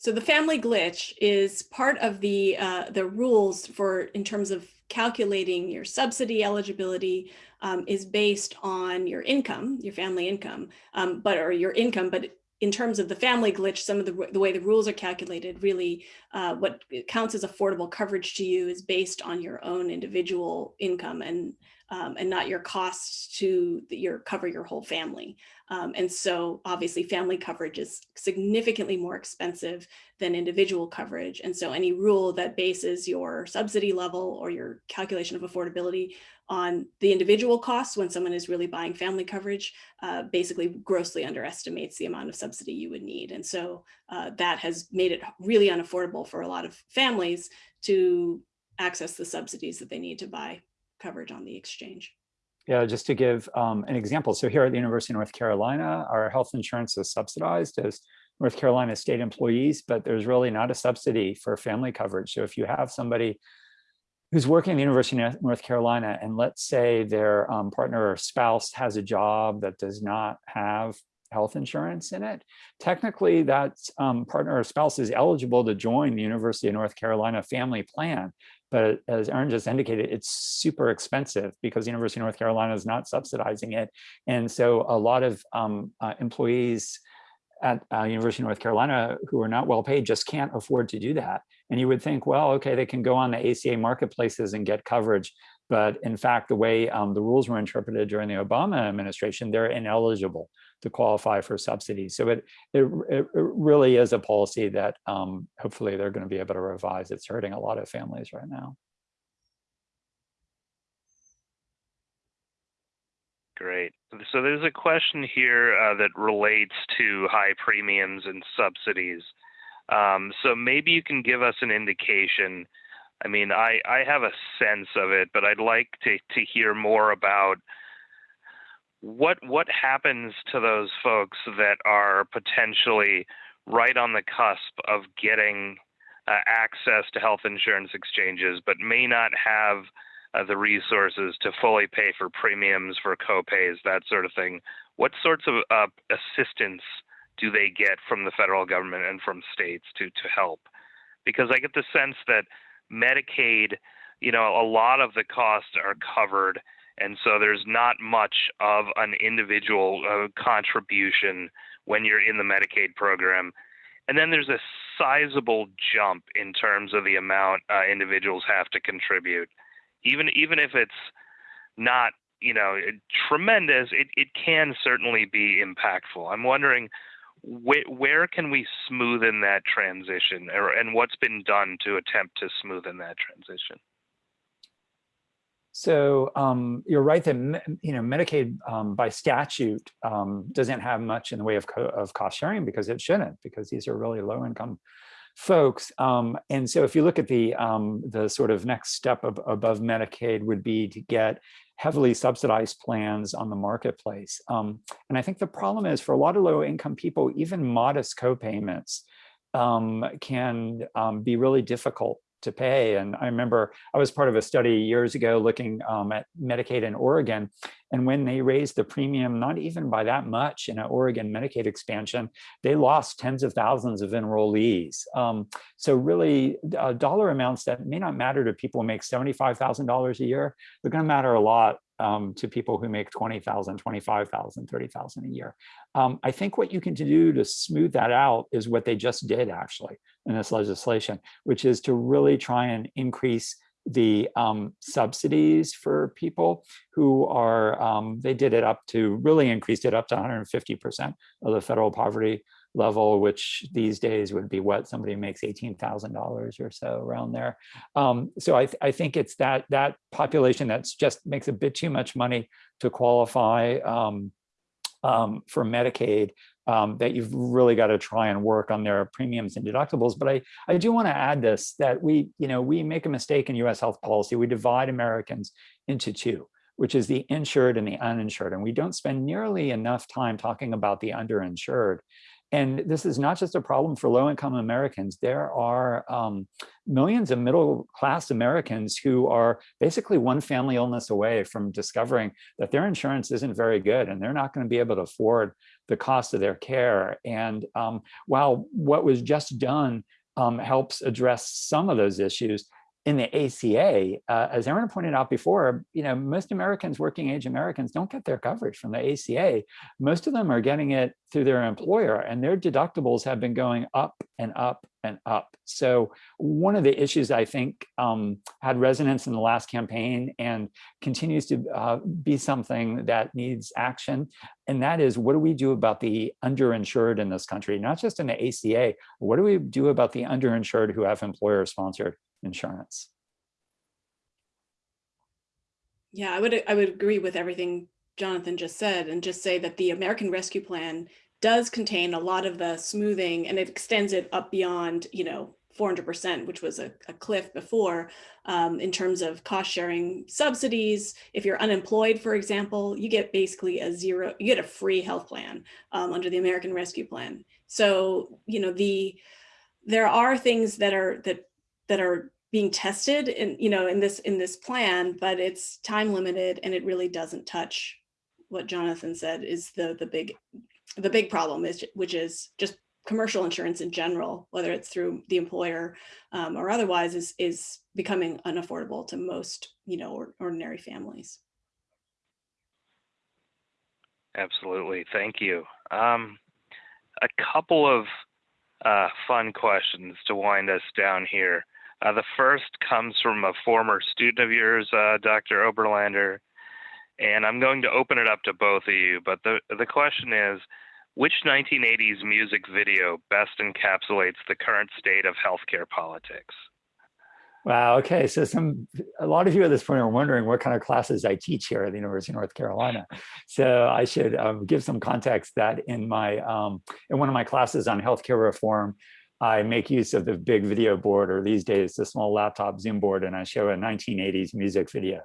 So the family glitch is part of the uh, the rules for in terms of calculating your subsidy eligibility um, is based on your income, your family income, um, but or your income, but in terms of the family glitch, some of the, the way the rules are calculated, really uh, what counts as affordable coverage to you is based on your own individual income and um, and not your costs to your cover your whole family. Um, and so obviously family coverage is significantly more expensive than individual coverage. And so any rule that bases your subsidy level or your calculation of affordability on the individual costs when someone is really buying family coverage uh, basically grossly underestimates the amount of subsidy you would need. And so uh, that has made it really unaffordable for a lot of families to access the subsidies that they need to buy coverage on the exchange. Yeah, just to give um, an example. So here at the University of North Carolina, our health insurance is subsidized as North Carolina state employees, but there's really not a subsidy for family coverage. So if you have somebody who's working at the University of North Carolina, and let's say their um, partner or spouse has a job that does not have health insurance in it, technically that um, partner or spouse is eligible to join the University of North Carolina family plan. But as Erin just indicated, it's super expensive because the University of North Carolina is not subsidizing it. And so a lot of um, uh, employees at uh, University of North Carolina who are not well paid just can't afford to do that. And you would think, well, okay, they can go on the ACA marketplaces and get coverage. But in fact, the way um, the rules were interpreted during the Obama administration, they're ineligible to qualify for subsidies. So it, it, it really is a policy that um, hopefully they're going to be able to revise. It's hurting a lot of families right now. Great. So there's a question here uh, that relates to high premiums and subsidies. Um, so maybe you can give us an indication. I mean, I, I have a sense of it, but I'd like to, to hear more about what what happens to those folks that are potentially right on the cusp of getting uh, access to health insurance exchanges, but may not have uh, the resources to fully pay for premiums, for copays, that sort of thing. What sorts of uh, assistance do they get from the federal government and from states to to help? Because I get the sense that Medicaid, you know, a lot of the costs are covered, and so there's not much of an individual uh, contribution when you're in the Medicaid program. And then there's a sizable jump in terms of the amount uh, individuals have to contribute. Even even if it's not you know tremendous it, it can certainly be impactful. I'm wondering wh- where can we smoothen that transition or, and what's been done to attempt to smoothen that transition so um, you're right that you know Medicaid um, by statute um, doesn't have much in the way of, co of cost sharing because it shouldn't because these are really low income folks. Um, and so if you look at the, um, the sort of next step of, above Medicaid would be to get heavily subsidized plans on the marketplace. Um, and I think the problem is for a lot of low income people, even modest co-payments um, can um, be really difficult to pay. And I remember I was part of a study years ago looking um, at Medicaid in Oregon. And when they raised the premium, not even by that much in an Oregon Medicaid expansion, they lost tens of thousands of enrollees. Um, so really uh, dollar amounts that may not matter to people who make $75,000 a year, they're gonna matter a lot um, to people who make 20,000, 25,000, 30,000 a year. Um, I think what you can do to smooth that out is what they just did actually in this legislation, which is to really try and increase the um, subsidies for people who are, um, they did it up to, really increased it up to 150% of the federal poverty level, which these days would be what somebody makes $18,000 or so around there. Um, so I, th I think it's that that population that's just makes a bit too much money to qualify um, um, for Medicaid um, that you've really got to try and work on their premiums and deductibles. But I, I do want to add this, that we, you know, we make a mistake in US health policy. We divide Americans into two, which is the insured and the uninsured. And we don't spend nearly enough time talking about the underinsured. And this is not just a problem for low-income Americans. There are um, millions of middle-class Americans who are basically one family illness away from discovering that their insurance isn't very good and they're not going to be able to afford the cost of their care. And um, while what was just done um, helps address some of those issues, in the ACA, uh, as Erin pointed out before, you know, most Americans, working age Americans don't get their coverage from the ACA. Most of them are getting it through their employer and their deductibles have been going up and up and up. So one of the issues I think um, had resonance in the last campaign and continues to uh, be something that needs action. And that is, what do we do about the underinsured in this country? Not just in the ACA, what do we do about the underinsured who have employer sponsored insurance. Yeah, I would I would agree with everything Jonathan just said and just say that the American Rescue Plan does contain a lot of the smoothing and it extends it up beyond, you know, 400%, which was a, a cliff before, um, in terms of cost sharing subsidies. If you're unemployed, for example, you get basically a zero, you get a free health plan um, under the American Rescue Plan. So, you know, the there are things that are that that are being tested in, you know, in this in this plan, but it's time limited and it really doesn't touch what Jonathan said is the the big the big problem is which is just commercial insurance in general, whether it's through the employer um, or otherwise, is is becoming unaffordable to most you know or, ordinary families. Absolutely, thank you. Um, a couple of uh, fun questions to wind us down here. Uh, the first comes from a former student of yours, uh, Dr. Oberlander, and I'm going to open it up to both of you. But the the question is, which 1980s music video best encapsulates the current state of healthcare politics? Wow. Okay. So some a lot of you at this point are wondering what kind of classes I teach here at the University of North Carolina. So I should um, give some context that in my um, in one of my classes on healthcare reform, I make use of the big video board, or these days the small laptop Zoom board, and I show a 1980s music video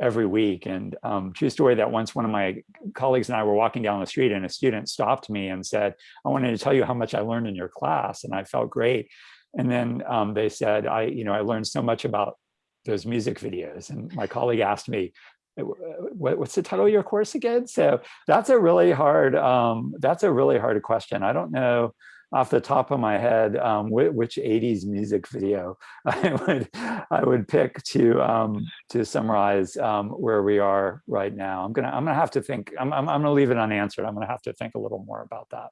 every week. And um, true story that once one of my colleagues and I were walking down the street and a student stopped me and said, I wanted to tell you how much I learned in your class. And I felt great. And then um, they said, I, you know, I learned so much about those music videos. And my colleague asked me, what's the title of your course again? So that's a really hard, um, that's a really hard question. I don't know off the top of my head um, which 80s music video I would I would pick to um, to summarize um, where we are right now. I'm gonna I'm gonna have to think. I'm I'm, I'm gonna leave it unanswered. I'm gonna have to think a little more about that.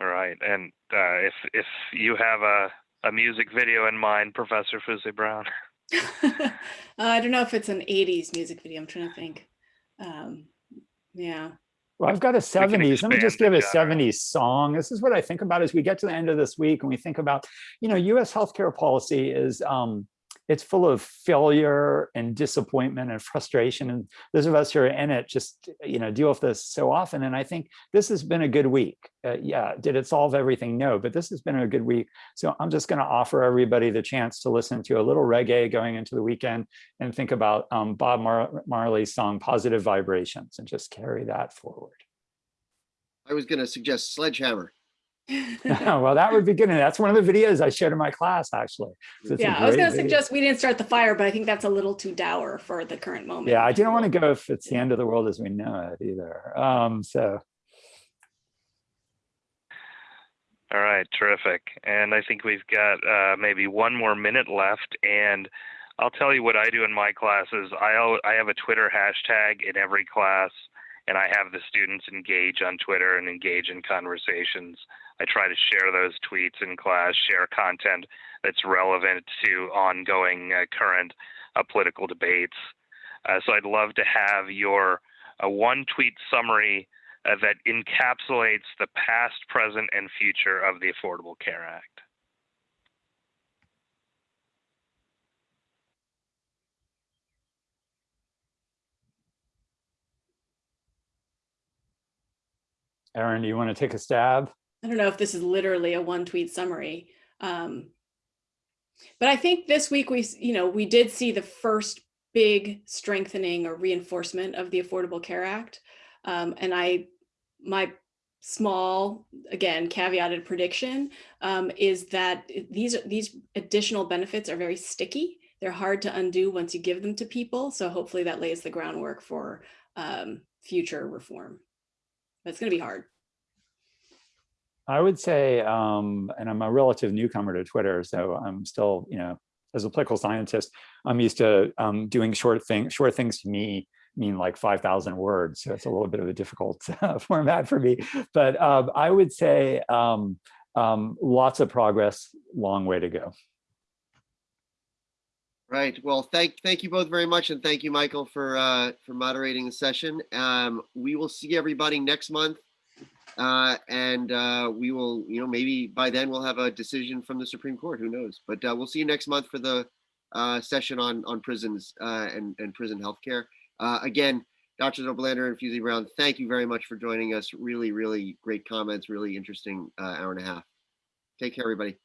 All right, and uh, if if you have a a music video in mind, Professor Fuse Brown. uh, I don't know if it's an 80s music video. I'm trying to think. Um, yeah. Well, I've got a 70s. Let me just give a 70s song. This is what I think about as we get to the end of this week and we think about, you know, US healthcare policy is um, it's full of failure and disappointment and frustration. And those of us who are in it just, you know, deal with this so often. And I think this has been a good week. Uh, yeah, did it solve everything? No, but this has been a good week. So I'm just going to offer everybody the chance to listen to a little reggae going into the weekend and think about um, Bob Mar Marley's song, Positive Vibrations, and just carry that forward. I was going to suggest Sledgehammer. well, that would be good. And that's one of the videos I showed in my class, actually. So yeah, I was going to suggest we didn't start the fire, but I think that's a little too dour for the current moment. Yeah, I didn't want to go if it's the end of the world as we know it either. Um, so. All right, terrific. And I think we've got uh, maybe one more minute left. And I'll tell you what I do in my classes. I, I have a Twitter hashtag in every class and I have the students engage on Twitter and engage in conversations. I try to share those tweets in class, share content that's relevant to ongoing uh, current uh, political debates. Uh, so I'd love to have your uh, one tweet summary uh, that encapsulates the past, present, and future of the Affordable Care Act. Erin, do you want to take a stab? I don't know if this is literally a one tweet summary. Um, but I think this week we, you know, we did see the first big strengthening or reinforcement of the Affordable Care Act. Um, and I, my small, again, caveated prediction um, is that these, these additional benefits are very sticky. They're hard to undo once you give them to people. So hopefully that lays the groundwork for um, future reform. But it's going to be hard. I would say, um, and I'm a relative newcomer to Twitter, so I'm still, you know, as a political scientist, I'm used to um, doing short things. Short things to me mean like 5,000 words, so it's a little bit of a difficult uh, format for me. But um, I would say um, um, lots of progress, long way to go. Right. Well, thank thank you both very much, and thank you, Michael, for uh, for moderating the session. Um, we will see everybody next month uh, and uh, we will, you know, maybe by then we'll have a decision from the Supreme Court. Who knows? But uh, we'll see you next month for the uh, session on on prisons uh, and and prison healthcare. Uh, again, Dr. Oberlander and Fuse Brown, thank you very much for joining us. Really, really great comments, really interesting hour and a half. Take care, everybody.